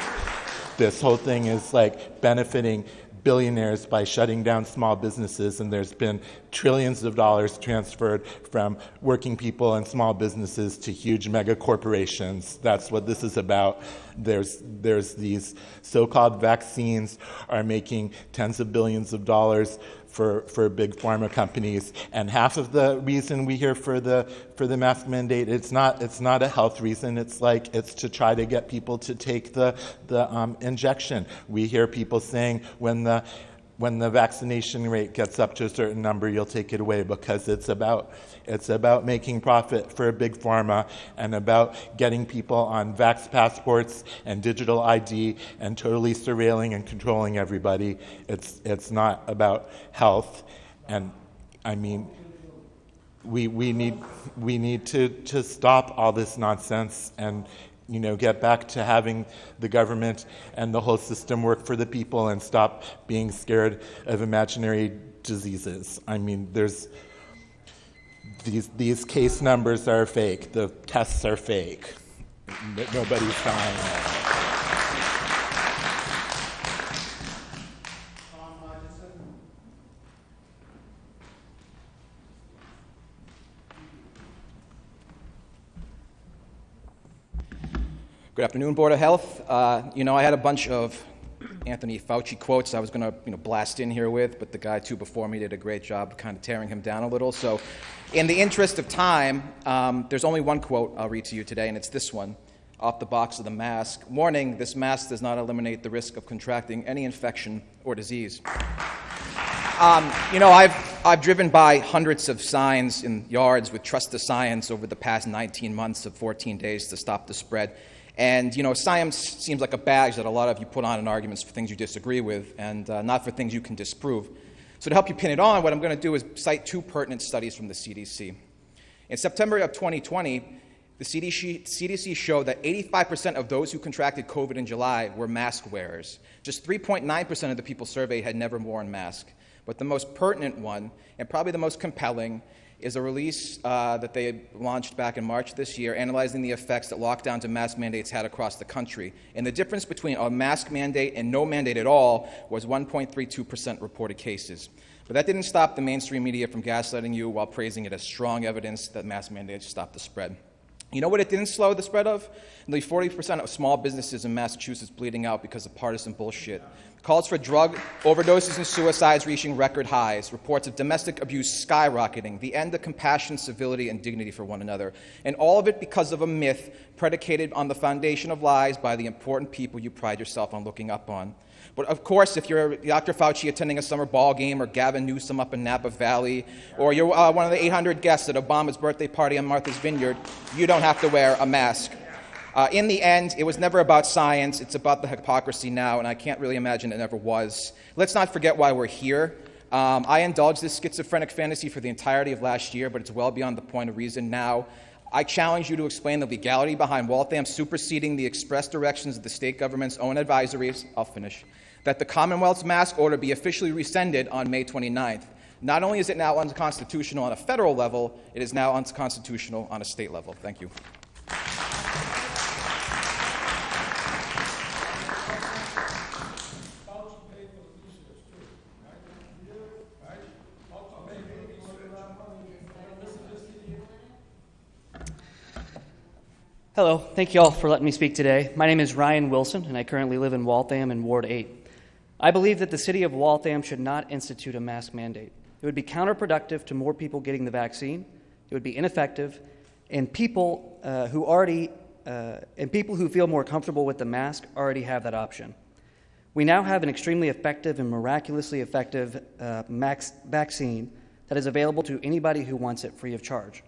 This whole thing is like benefiting billionaires by shutting down small businesses, and there's been trillions of dollars transferred from working people and small businesses to huge mega corporations. That's what this is about. There's, there's these so called vaccines are making tens of billions of dollars for, for big pharma companies. And half of the reason we hear for the, for the mask mandate, it's not, it's not a health reason. It's like it's to try to get people to take the, the um, injection. We hear people saying when the when the vaccination rate gets up to a certain number, you'll take it away because it's about it's about making profit for a big pharma and about getting people on vax passports and digital ID and totally surveilling and controlling everybody. It's it's not about health, and I mean. We, we need we need to, to stop all this nonsense and you know, get back to having the government and the whole system work for the people and stop being scared of imaginary diseases. I mean, there's these these case numbers are fake. The tests are fake. Nobody's dying. Good afternoon, Board of Health. Uh, you know, I had a bunch of Anthony Fauci quotes I was going to you know, blast in here with, but the guy two before me did a great job kind of tearing him down a little. So, in the interest of time, um, there's only one quote I'll read to you today, and it's this one off the box of the mask. Warning this mask does not eliminate the risk of contracting any infection or disease. Um, you know, I've, I've driven by hundreds of signs in yards with Trust the Science over the past 19 months of 14 days to stop the spread. And, you know, science seems like a badge that a lot of you put on in arguments for things you disagree with and uh, not for things you can disprove. So, to help you pin it on, what I'm going to do is cite two pertinent studies from the CDC. In September of 2020, the CDC, CDC showed that 85% of those who contracted COVID in July were mask wearers. Just 3.9% of the people surveyed had never worn masks. But the most pertinent one, and probably the most compelling, is a release uh, that they launched back in March this year, analyzing the effects that lockdowns and mask mandates had across the country. And the difference between a mask mandate and no mandate at all was 1.32% reported cases. But that didn't stop the mainstream media from gaslighting you while praising it as strong evidence that mask mandates stop the spread. You know what it didn't slow the spread of? Nearly 40% of small businesses in Massachusetts bleeding out because of partisan bullshit. Calls for drug overdoses and suicides reaching record highs. Reports of domestic abuse skyrocketing. The end of compassion, civility, and dignity for one another. And all of it because of a myth predicated on the foundation of lies by the important people you pride yourself on looking up on. But of course, if you're Dr. Fauci attending a summer ball game, or Gavin Newsom up in Napa Valley, or you're uh, one of the 800 guests at Obama's birthday party on Martha's Vineyard, you don't have to wear a mask. Uh, in the end, it was never about science, it's about the hypocrisy now, and I can't really imagine it ever was. Let's not forget why we're here. Um, I indulged this schizophrenic fantasy for the entirety of last year, but it's well beyond the point of reason now. I challenge you to explain the legality behind Waltham superseding the express directions of the state government's own advisories. I'll finish. That the Commonwealth's mask order be officially rescinded on May 29th. Not only is it now unconstitutional on a federal level, it is now unconstitutional on a state level. Thank you. Hello, thank you all for letting me speak today. My name is Ryan Wilson, and I currently live in Waltham in Ward 8. I believe that the city of Waltham should not institute a mask mandate. It would be counterproductive to more people getting the vaccine, it would be ineffective, and people uh, who already uh, and people who feel more comfortable with the mask already have that option. We now have an extremely effective and miraculously effective uh, max vaccine that is available to anybody who wants it free of charge.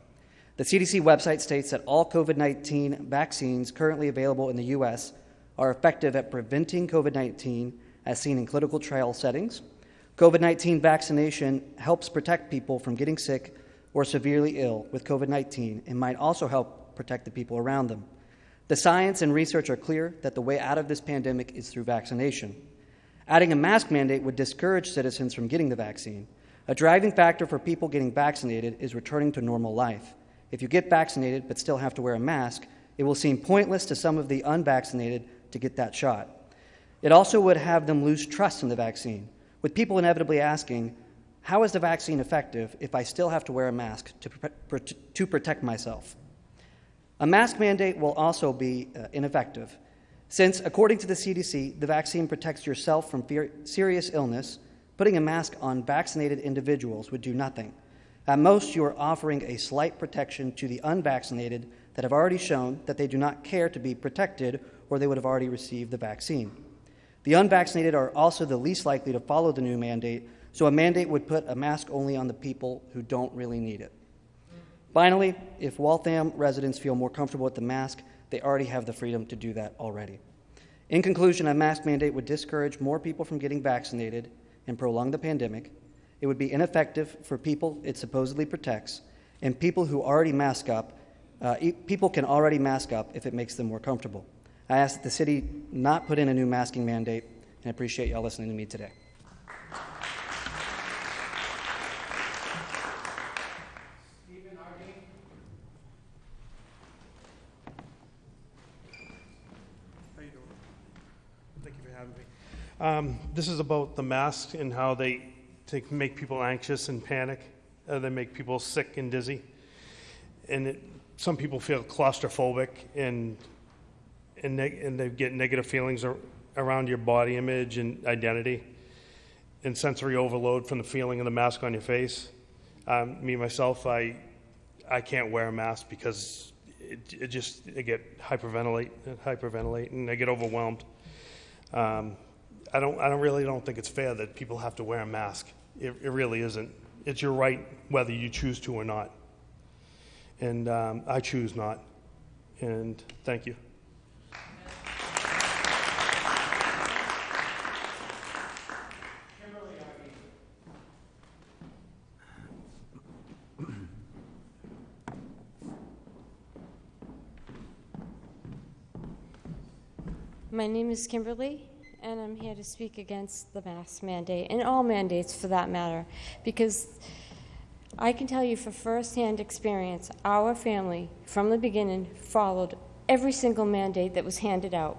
The CDC website states that all COVID 19 vaccines currently available in the U.S. are effective at preventing COVID 19 as seen in clinical trial settings. COVID 19 vaccination helps protect people from getting sick or severely ill with COVID 19 and might also help protect the people around them. The science and research are clear that the way out of this pandemic is through vaccination. Adding a mask mandate would discourage citizens from getting the vaccine. A driving factor for people getting vaccinated is returning to normal life. If you get vaccinated but still have to wear a mask, it will seem pointless to some of the unvaccinated to get that shot. It also would have them lose trust in the vaccine, with people inevitably asking, How is the vaccine effective if I still have to wear a mask to, to protect myself? A mask mandate will also be uh, ineffective, since, according to the CDC, the vaccine protects yourself from fear- serious illness. Putting a mask on vaccinated individuals would do nothing. At most, you are offering a slight protection to the unvaccinated that have already shown that they do not care to be protected or they would have already received the vaccine. The unvaccinated are also the least likely to follow the new mandate, so a mandate would put a mask only on the people who don't really need it. Finally, if Waltham residents feel more comfortable with the mask, they already have the freedom to do that already. In conclusion, a mask mandate would discourage more people from getting vaccinated and prolong the pandemic. It would be ineffective for people it supposedly protects, and people who already mask up, uh, people can already mask up if it makes them more comfortable. I ask that the city not put in a new masking mandate, and I appreciate y'all listening to me today. Thank you for having me. Um, this is about the masks and how they take, make people anxious and panic. Uh, they make people sick and dizzy. And it, some people feel claustrophobic and, and, neg- and they get negative feelings ar- around your body image and identity and sensory overload from the feeling of the mask on your face. Um, me, myself, I, I can't wear a mask because it, it just, I get hyperventilate, hyperventilate and I get overwhelmed. Um, I don't, I don't really don't think it's fair that people have to wear a mask. It, it really isn't. It's your right whether you choose to or not. And um, I choose not. And thank you. My name is Kimberly, and I'm here to speak against the mask mandate, and all mandates for that matter, because I can tell you for firsthand experience, our family, from the beginning, followed every single mandate that was handed out.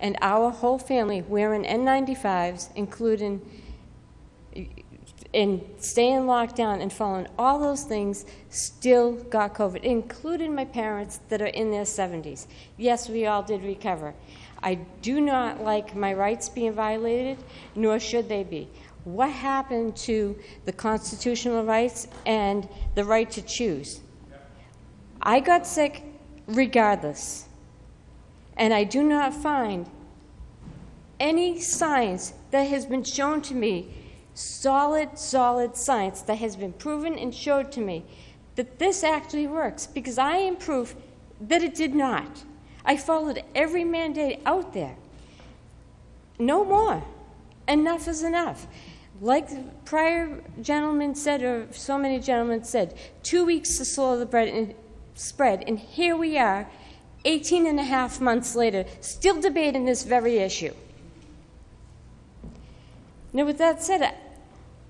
And our whole family wearing N95s, including and staying locked down and following all those things still got COVID, including my parents that are in their 70s. Yes, we all did recover. I do not like my rights being violated, nor should they be. What happened to the constitutional rights and the right to choose? I got sick regardless, and I do not find any science that has been shown to me, solid, solid science that has been proven and showed to me that this actually works because I am proof that it did not. I followed every mandate out there. No more. Enough is enough. Like the prior gentleman said, or so many gentlemen said, two weeks to slow the bread and spread, and here we are, 18 and a half months later, still debating this very issue. Now, with that said,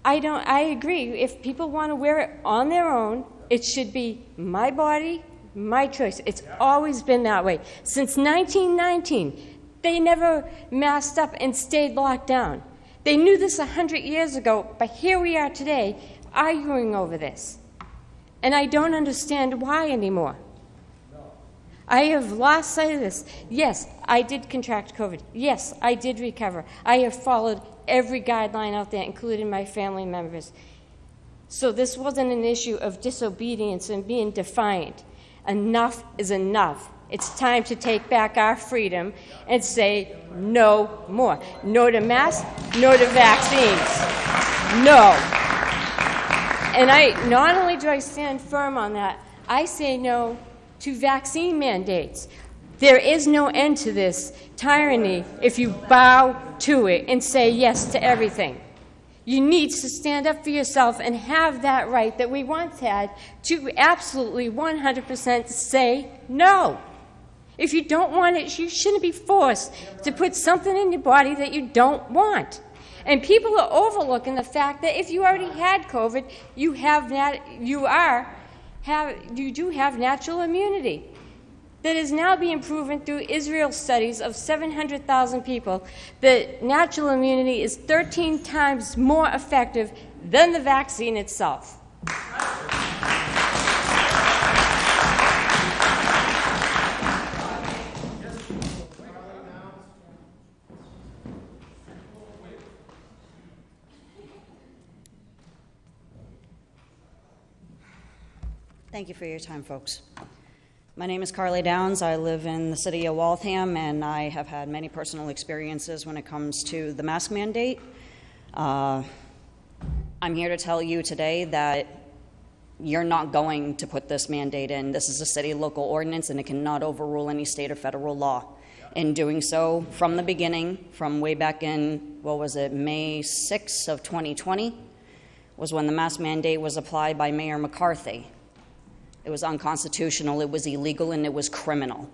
I don't. I agree. If people want to wear it on their own, it should be my body, my choice. It's always been that way since 1919. They never masked up and stayed locked down. They knew this a hundred years ago, but here we are today arguing over this, and I don't understand why anymore. I have lost sight of this. Yes, I did contract COVID. Yes, I did recover. I have followed every guideline out there, including my family members. So this wasn't an issue of disobedience and being defiant. Enough is enough. It's time to take back our freedom and say no more. No to masks, no to vaccines. No. And I not only do I stand firm on that, I say no to vaccine mandates. There is no end to this tyranny if you bow to it and say yes to everything. You need to stand up for yourself and have that right that we once had to absolutely 100% say no. If you don't want it, you shouldn't be forced to put something in your body that you don't want. And people are overlooking the fact that if you already had COVID, you have nat- you are have you do have natural immunity that is now being proven through Israel studies of 700,000 people that natural immunity is 13 times more effective than the vaccine itself. Thank you for your time, folks. My name is Carly Downs. I live in the city of Waltham, and I have had many personal experiences when it comes to the mask mandate. Uh, I'm here to tell you today that you're not going to put this mandate in. This is a city local ordinance, and it cannot overrule any state or federal law. In doing so, from the beginning, from way back in, what was it, May 6th of 2020, was when the mask mandate was applied by Mayor McCarthy. It was unconstitutional, it was illegal, and it was criminal.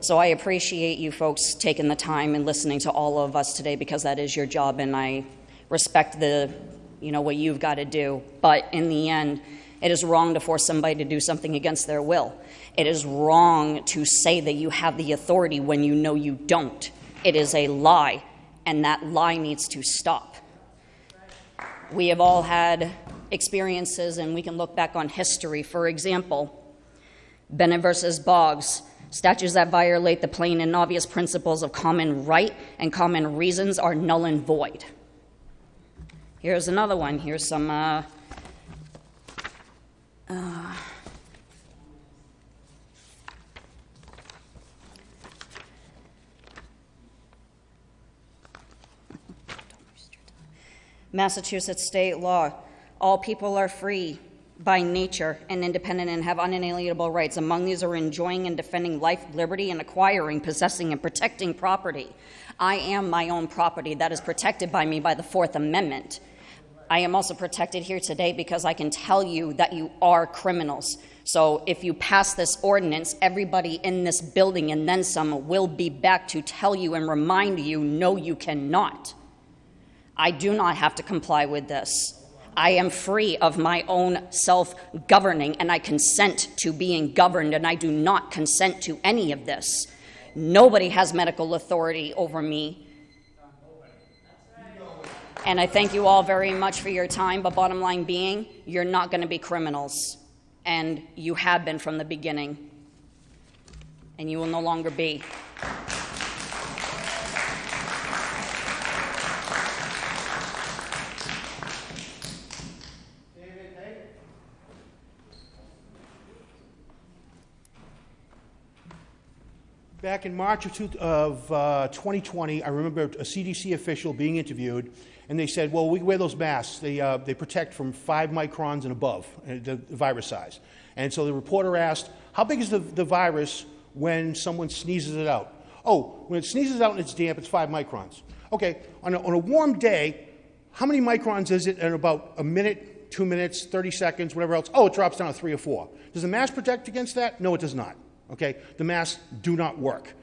So I appreciate you folks taking the time and listening to all of us today because that is your job, and I respect the, you know, what you've got to do. But in the end, it is wrong to force somebody to do something against their will. It is wrong to say that you have the authority when you know you don't. It is a lie, and that lie needs to stop. We have all had experiences, and we can look back on history. For example, Bennett versus Boggs. Statutes that violate the plain and obvious principles of common right and common reasons are null and void. Here's another one. Here's some. Uh, uh, Massachusetts state law. All people are free by nature and independent and have unalienable rights. Among these are enjoying and defending life, liberty, and acquiring, possessing, and protecting property. I am my own property that is protected by me by the Fourth Amendment. I am also protected here today because I can tell you that you are criminals. So if you pass this ordinance, everybody in this building and then some will be back to tell you and remind you no, you cannot. I do not have to comply with this. I am free of my own self governing and I consent to being governed, and I do not consent to any of this. Nobody has medical authority over me. And I thank you all very much for your time, but bottom line being, you're not going to be criminals. And you have been from the beginning. And you will no longer be. Back in March of, two, of uh, 2020, I remember a CDC official being interviewed, and they said, "Well, we wear those masks. They uh, they protect from five microns and above, uh, the virus size." And so the reporter asked, "How big is the, the virus when someone sneezes it out?" Oh, when it sneezes out and it's damp, it's five microns. Okay, on a, on a warm day, how many microns is it in about a minute, two minutes, 30 seconds, whatever else? Oh, it drops down to three or four. Does the mask protect against that? No, it does not. Okay, the masks do not work.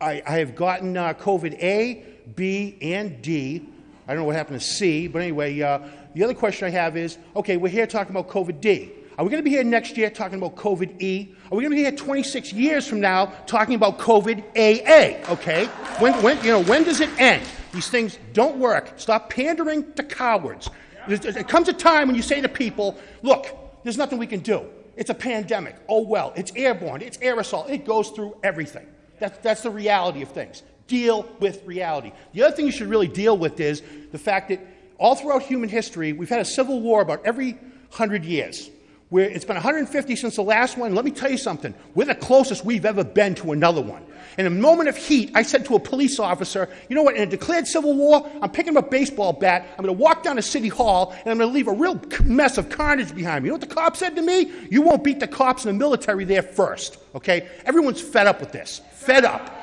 I, I have gotten uh, COVID A, B, and D. I don't know what happened to C, but anyway, uh, the other question I have is okay, we're here talking about COVID D. Are we going to be here next year talking about COVID E? Are we going to be here 26 years from now talking about COVID AA? Okay, when, when, you know, when does it end? These things don't work. Stop pandering to cowards. There comes a time when you say to people, look, there's nothing we can do. It's a pandemic. Oh, well, it's airborne, it's aerosol, it goes through everything. That's, that's the reality of things. Deal with reality. The other thing you should really deal with is the fact that all throughout human history, we've had a civil war about every 100 years. Where it's been 150 since the last one. Let me tell you something. We're the closest we've ever been to another one. In a moment of heat, I said to a police officer, you know what, in a declared civil war, I'm picking up a baseball bat, I'm going to walk down to City Hall, and I'm going to leave a real mess of carnage behind me. You know what the cop said to me? You won't beat the cops in the military there first, okay? Everyone's fed up with this. Fed up.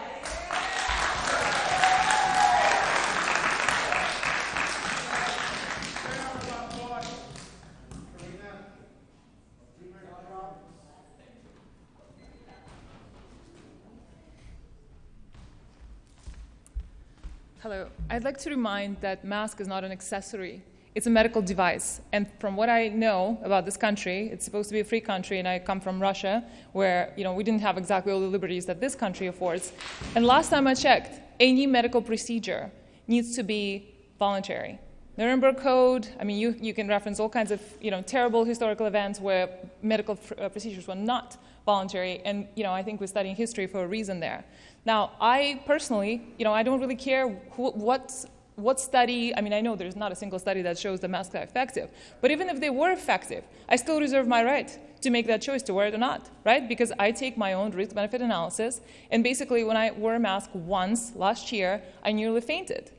Hello. I'd like to remind that mask is not an accessory. It's a medical device. And from what I know about this country, it's supposed to be a free country, and I come from Russia, where you know we didn't have exactly all the liberties that this country affords. And last time I checked, any medical procedure needs to be voluntary. Nuremberg Code, I mean, you, you can reference all kinds of you know, terrible historical events where medical uh, procedures were not voluntary, and you know, I think we're studying history for a reason there. Now, I personally, you know, I don't really care what, what study, I mean, I know there's not a single study that shows the masks are effective, but even if they were effective, I still reserve my right to make that choice to wear it or not, right? Because I take my own risk benefit analysis, and basically, when I wore a mask once last year, I nearly fainted.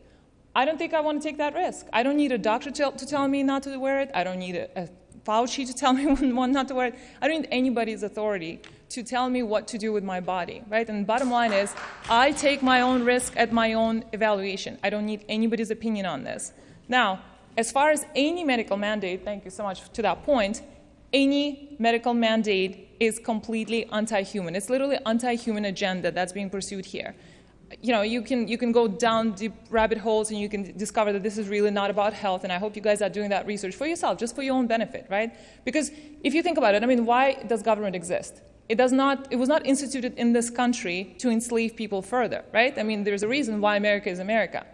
I don't think I want to take that risk. I don't need a doctor to, to tell me not to wear it. I don't need a, a Fauci to tell me when not to wear. I don't need anybody's authority to tell me what to do with my body, right? And bottom line is, I take my own risk at my own evaluation. I don't need anybody's opinion on this. Now, as far as any medical mandate, thank you so much to that point, any medical mandate is completely anti-human. It's literally anti-human agenda that's being pursued here you know, you can, you can go down deep rabbit holes and you can discover that this is really not about health. And I hope you guys are doing that research for yourself, just for your own benefit, right? Because if you think about it, I mean, why does government exist? It, does not, it was not instituted in this country to enslave people further, right? I mean, there's a reason why America is America.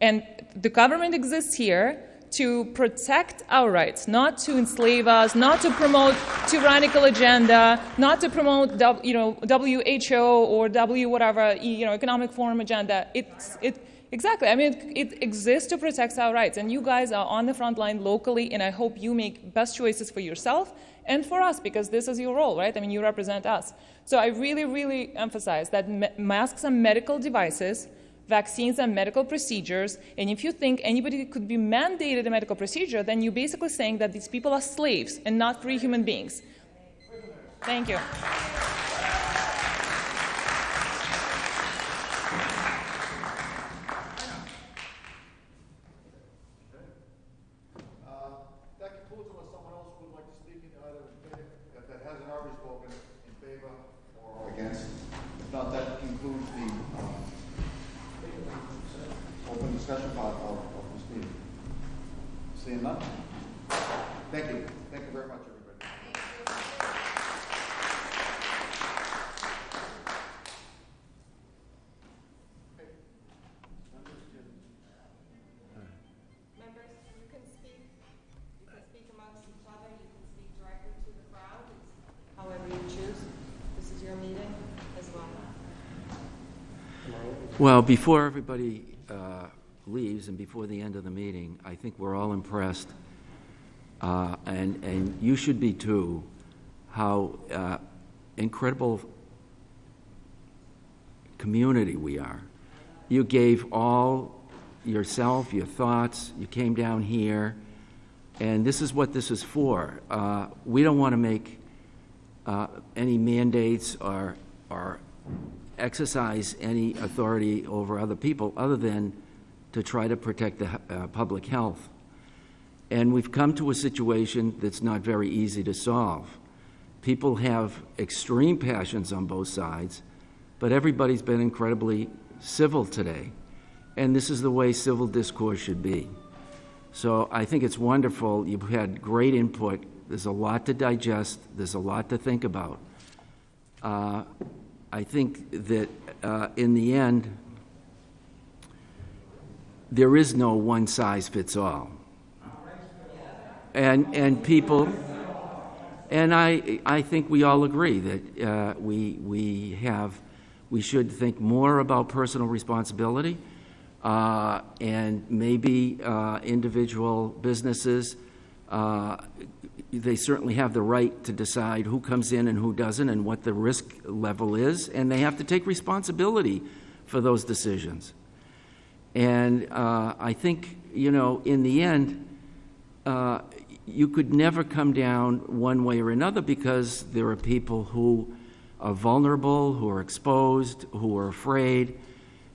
And the government exists here to protect our rights, not to enslave us, not to promote tyrannical agenda, not to promote you know WHO or W whatever you know economic forum agenda. It's it exactly. I mean, it, it exists to protect our rights, and you guys are on the front line locally, and I hope you make best choices for yourself and for us because this is your role, right? I mean, you represent us. So I really, really emphasize that masks are medical devices vaccines and medical procedures, and if you think anybody could be mandated a medical procedure, then you're basically saying that these people are slaves and not free human beings. Thank you. Special part of this meeting. you none? Thank you. Thank you very much, everybody. Members, you can speak, you can speak amongst each other, you can speak directly to the crowd, however you choose. This is your meeting as well. Well, before everybody leaves and before the end of the meeting, I think we're all impressed, uh, and, and you should be too, how uh, incredible community we are. You gave all yourself, your thoughts, you came down here, and this is what this is for. Uh, we don't want to make uh, any mandates or, or exercise any authority over other people other than to try to protect the uh, public health. And we've come to a situation that's not very easy to solve. People have extreme passions on both sides, but everybody's been incredibly civil today. And this is the way civil discourse should be. So I think it's wonderful. You've had great input. There's a lot to digest, there's a lot to think about. Uh, I think that uh, in the end, there is no one size fits all. And, and people, and I, I think we all agree that uh, we, we, have, we should think more about personal responsibility uh, and maybe uh, individual businesses. Uh, they certainly have the right to decide who comes in and who doesn't and what the risk level is, and they have to take responsibility for those decisions. And uh, I think, you know, in the end, uh, you could never come down one way or another because there are people who are vulnerable, who are exposed, who are afraid,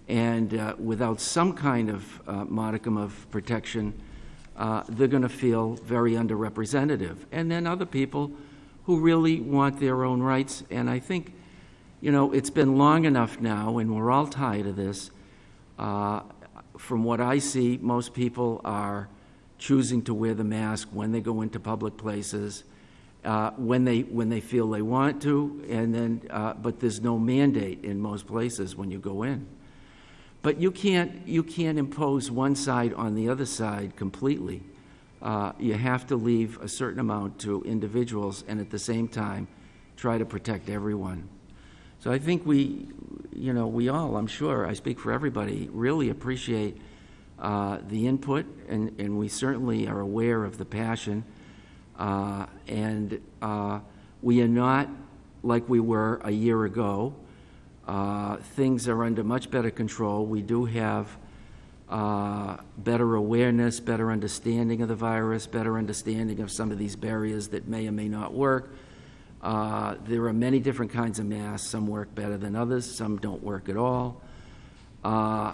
and uh, without some kind of uh, modicum of protection, uh, they're going to feel very underrepresented. And then other people who really want their own rights. And I think, you know, it's been long enough now, and we're all tired of this. From what I see, most people are choosing to wear the mask when they go into public places, uh, when they when they feel they want to, and then uh, but there's no mandate in most places when you go in. But you can't you can't impose one side on the other side completely. Uh, you have to leave a certain amount to individuals, and at the same time, try to protect everyone. So I think we, you know, we all, I'm sure, I speak for everybody, really appreciate uh, the input, and, and we certainly are aware of the passion. Uh, and uh, we are not like we were a year ago. Uh, things are under much better control. We do have uh, better awareness, better understanding of the virus, better understanding of some of these barriers that may or may not work. Uh, there are many different kinds of masks. Some work better than others, some don't work at all. Uh,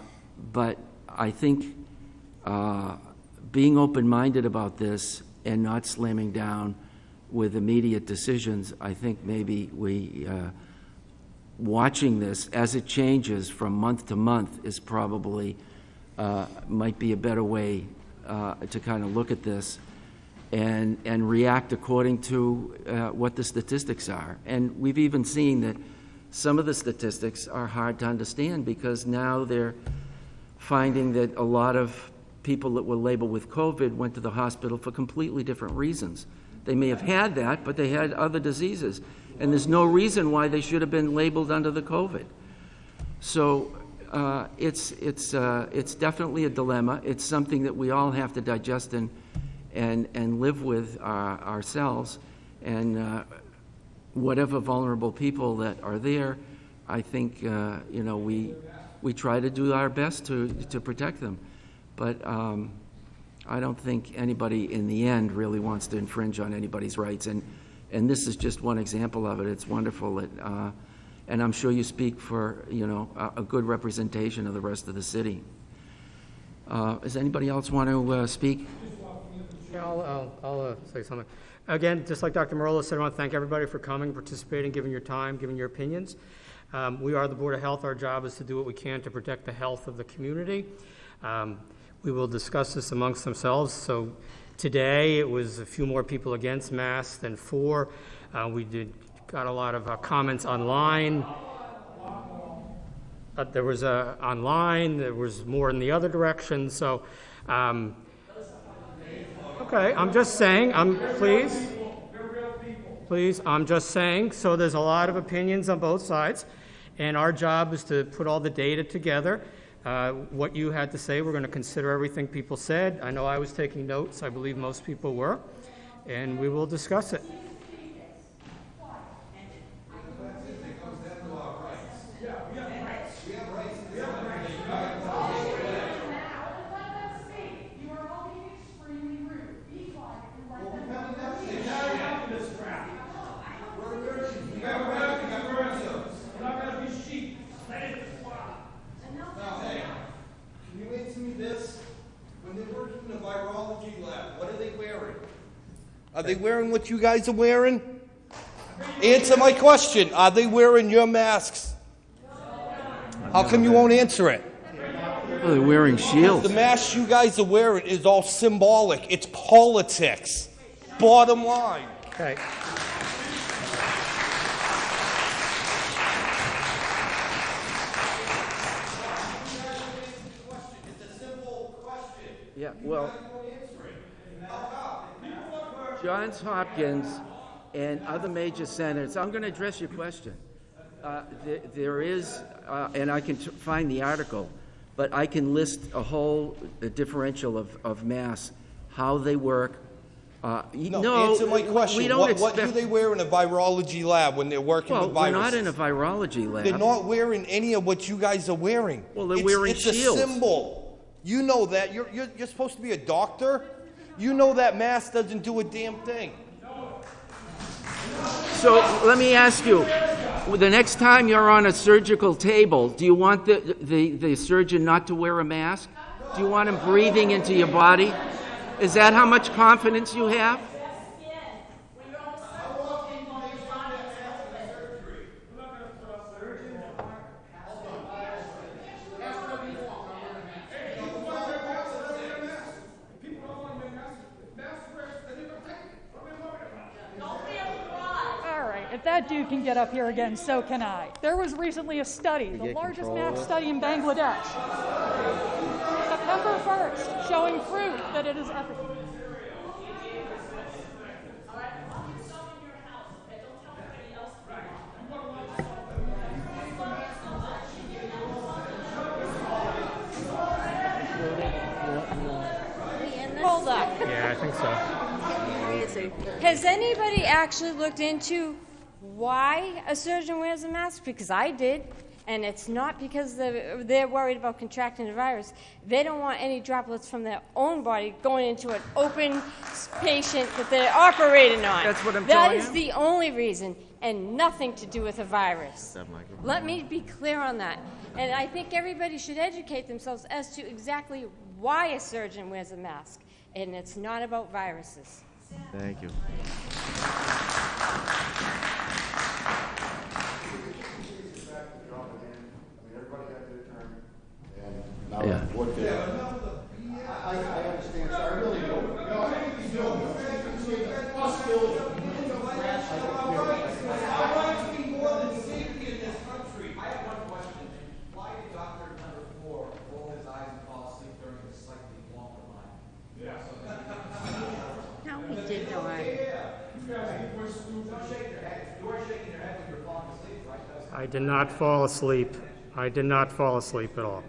but I think uh, being open minded about this and not slamming down with immediate decisions, I think maybe we, uh, watching this as it changes from month to month, is probably uh, might be a better way uh, to kind of look at this and, and react according to uh, what the statistics are. And we've even seen that some of the statistics are hard to understand because now they're finding that a lot of people that were labeled with COVID went to the hospital for completely different reasons. They may have had that, but they had other diseases. And there's no reason why they should have been labeled under the COVID. So uh, it's, it's, uh, it's definitely a dilemma. It's something that we all have to digest and, and, and live with uh, ourselves. And uh, whatever vulnerable people that are there, I think, uh, you know, we, we try to do our best to, to protect them. But um, I don't think anybody in the end really wants to infringe on anybody's rights. And, and this is just one example of it. It's wonderful that, uh, and I'm sure you speak for, you know, a, a good representation of the rest of the city. Uh, does anybody else want to uh, speak? Yeah, I'll, I'll, I'll uh, say something. Again, just like Dr. Marola said, I want to thank everybody for coming, participating, giving your time, giving your opinions. Um, we are the Board of Health. Our job is to do what we can to protect the health of the community. Um, we will discuss this amongst themselves. So today it was a few more people against masks than for. Uh, we did got a lot of uh, comments online. Uh, there was a online. There was more in the other direction. So, um, okay, I'm just saying. I'm please, please. I'm just saying. So there's a lot of opinions on both sides, And our job is to put all the data together. Uh, What you had to say, we're going to consider everything people said. I know I was taking notes, I believe most people were, and we will discuss it. Now, hey, can you answer me this? When they're working in a virology lab, what are they wearing? Are they wearing what you guys are wearing? Answer my question. Are they wearing your masks? How come you won't answer it? Well, they're wearing shields. The mask you guys are wearing is all symbolic. It's politics. Bottom line. Okay. Yeah, well, Johns Hopkins and other major centers, I'm going to address your question. Uh, there, there is, uh, and I can t- find the article, but I can list a whole uh, differential of, of mass, how they work. Uh, y- No, answer my question. We don't what, expect. what do they wear in a virology lab when they're working well, with we're not in a virology lab. They're not wearing any of what you guys are wearing. Well, they're it's, wearing it's shields. a symbol. You know that. You're, you're, you're supposed to be a doctor. You know that mask doesn't do a damn thing. So let me ask you, the next time you're on a surgical table, do you want the, the, the surgeon not to wear a mask? Do you want him breathing into your body? Is that how much confidence you have? All right, if that dude can get up here again, so can I. There was recently a study, the largest control math study in Bangladesh. September 1st, showing proof that it is efficacious. Hold up. Yeah, I think so. Has anybody actually looked into why a surgeon wears a mask? Because I did, and it's not because they're, they're worried about contracting the virus. They don't want any droplets from their own body going into an open patient that they're operating on. That's what I'm That telling is you. the only reason, and nothing to do with a virus. Let me be clear on that. And I think everybody should educate themselves as to exactly why a surgeon wears a mask. And it's not about viruses. Thank you. Yeah. the, I, I understand, I really do. No, I think it's still, it's possibility. I want it to be more than safety in this country. I have one question. Why did Dr. Number Four roll his eyes and fall asleep during a slightly longer line? Yeah. No, he did not. I did not fall asleep. I did not fall asleep at all.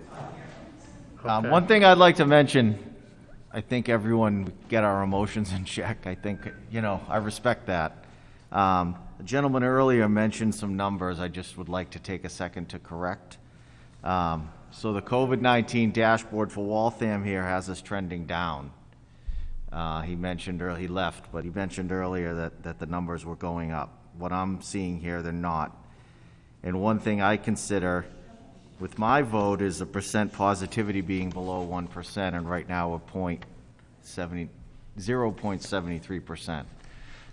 Um, one thing I'd like to mention, I think everyone get our emotions in check. I think, you know, I respect that. Um, the gentleman earlier mentioned some numbers I just would like to take a second to correct. Um, so the COVID-19 dashboard for Waltham here has us trending down. Uh, he mentioned, earlier he left, but he mentioned earlier that, the numbers were going up. What I'm seeing here, they're not. And one thing I consider with my vote is the percent positivity being below 1%, and right now we're point 0.73%.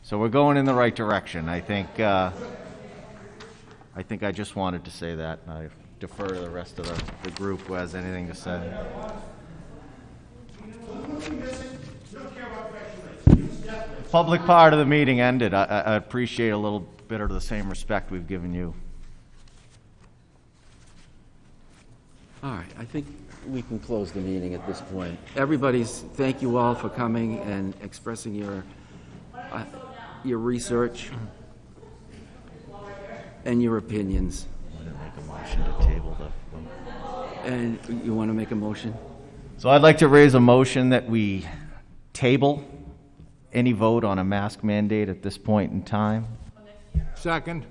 So we're going in the right direction. I think, uh, I think I just wanted to say that. I defer to the rest of the, the group who has anything to say. Public part of the meeting ended. I, I I appreciate a little bit of the same respect we've given you. All right, I think we can close the meeting at this point. Everybody's, thank you all for coming and expressing your, uh, your research and your opinions. didn't make a motion to table the. And you want to make a motion? So I'd like to raise a motion that we table any vote on a mask mandate at this point in time. Second.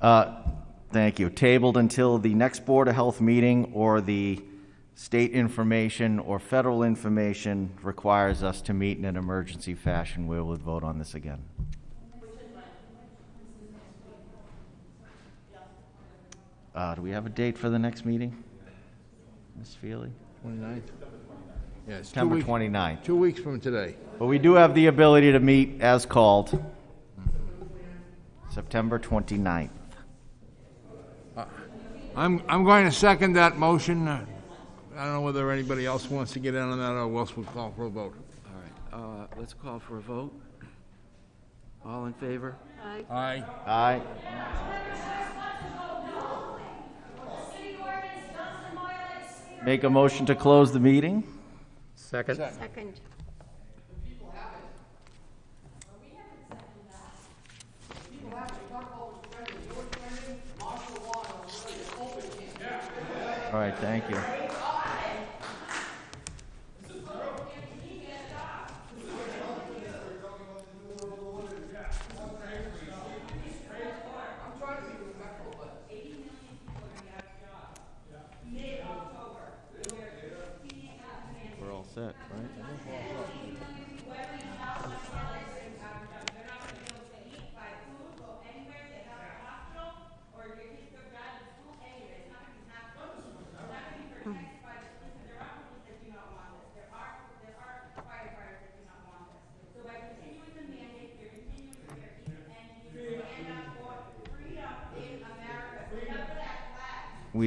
Uh, Thank you. Tabled until the next Board of Health meeting or the state information or federal information requires us to meet in an emergency fashion. We will vote on this again. Uh, Do we have a date for the next meeting? Ms. Feely? 29th? Yeah, it's two September weeks- 29th. Two weeks from today. But we do have the ability to meet as called. September 29th. I'm, I'm going to second that motion. Uh, I don't know whether anybody else wants to get in on that or else we'll call for a vote. All right, uh, let's call for a vote. All in favor? Aye. Aye. Aye. Make a motion to close the meeting? Second. Second. All right, thank you.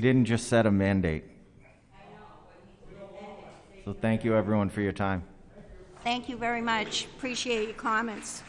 Didn't just set a mandate. So thank you, everyone, for your time. Thank you very much. Appreciate your comments.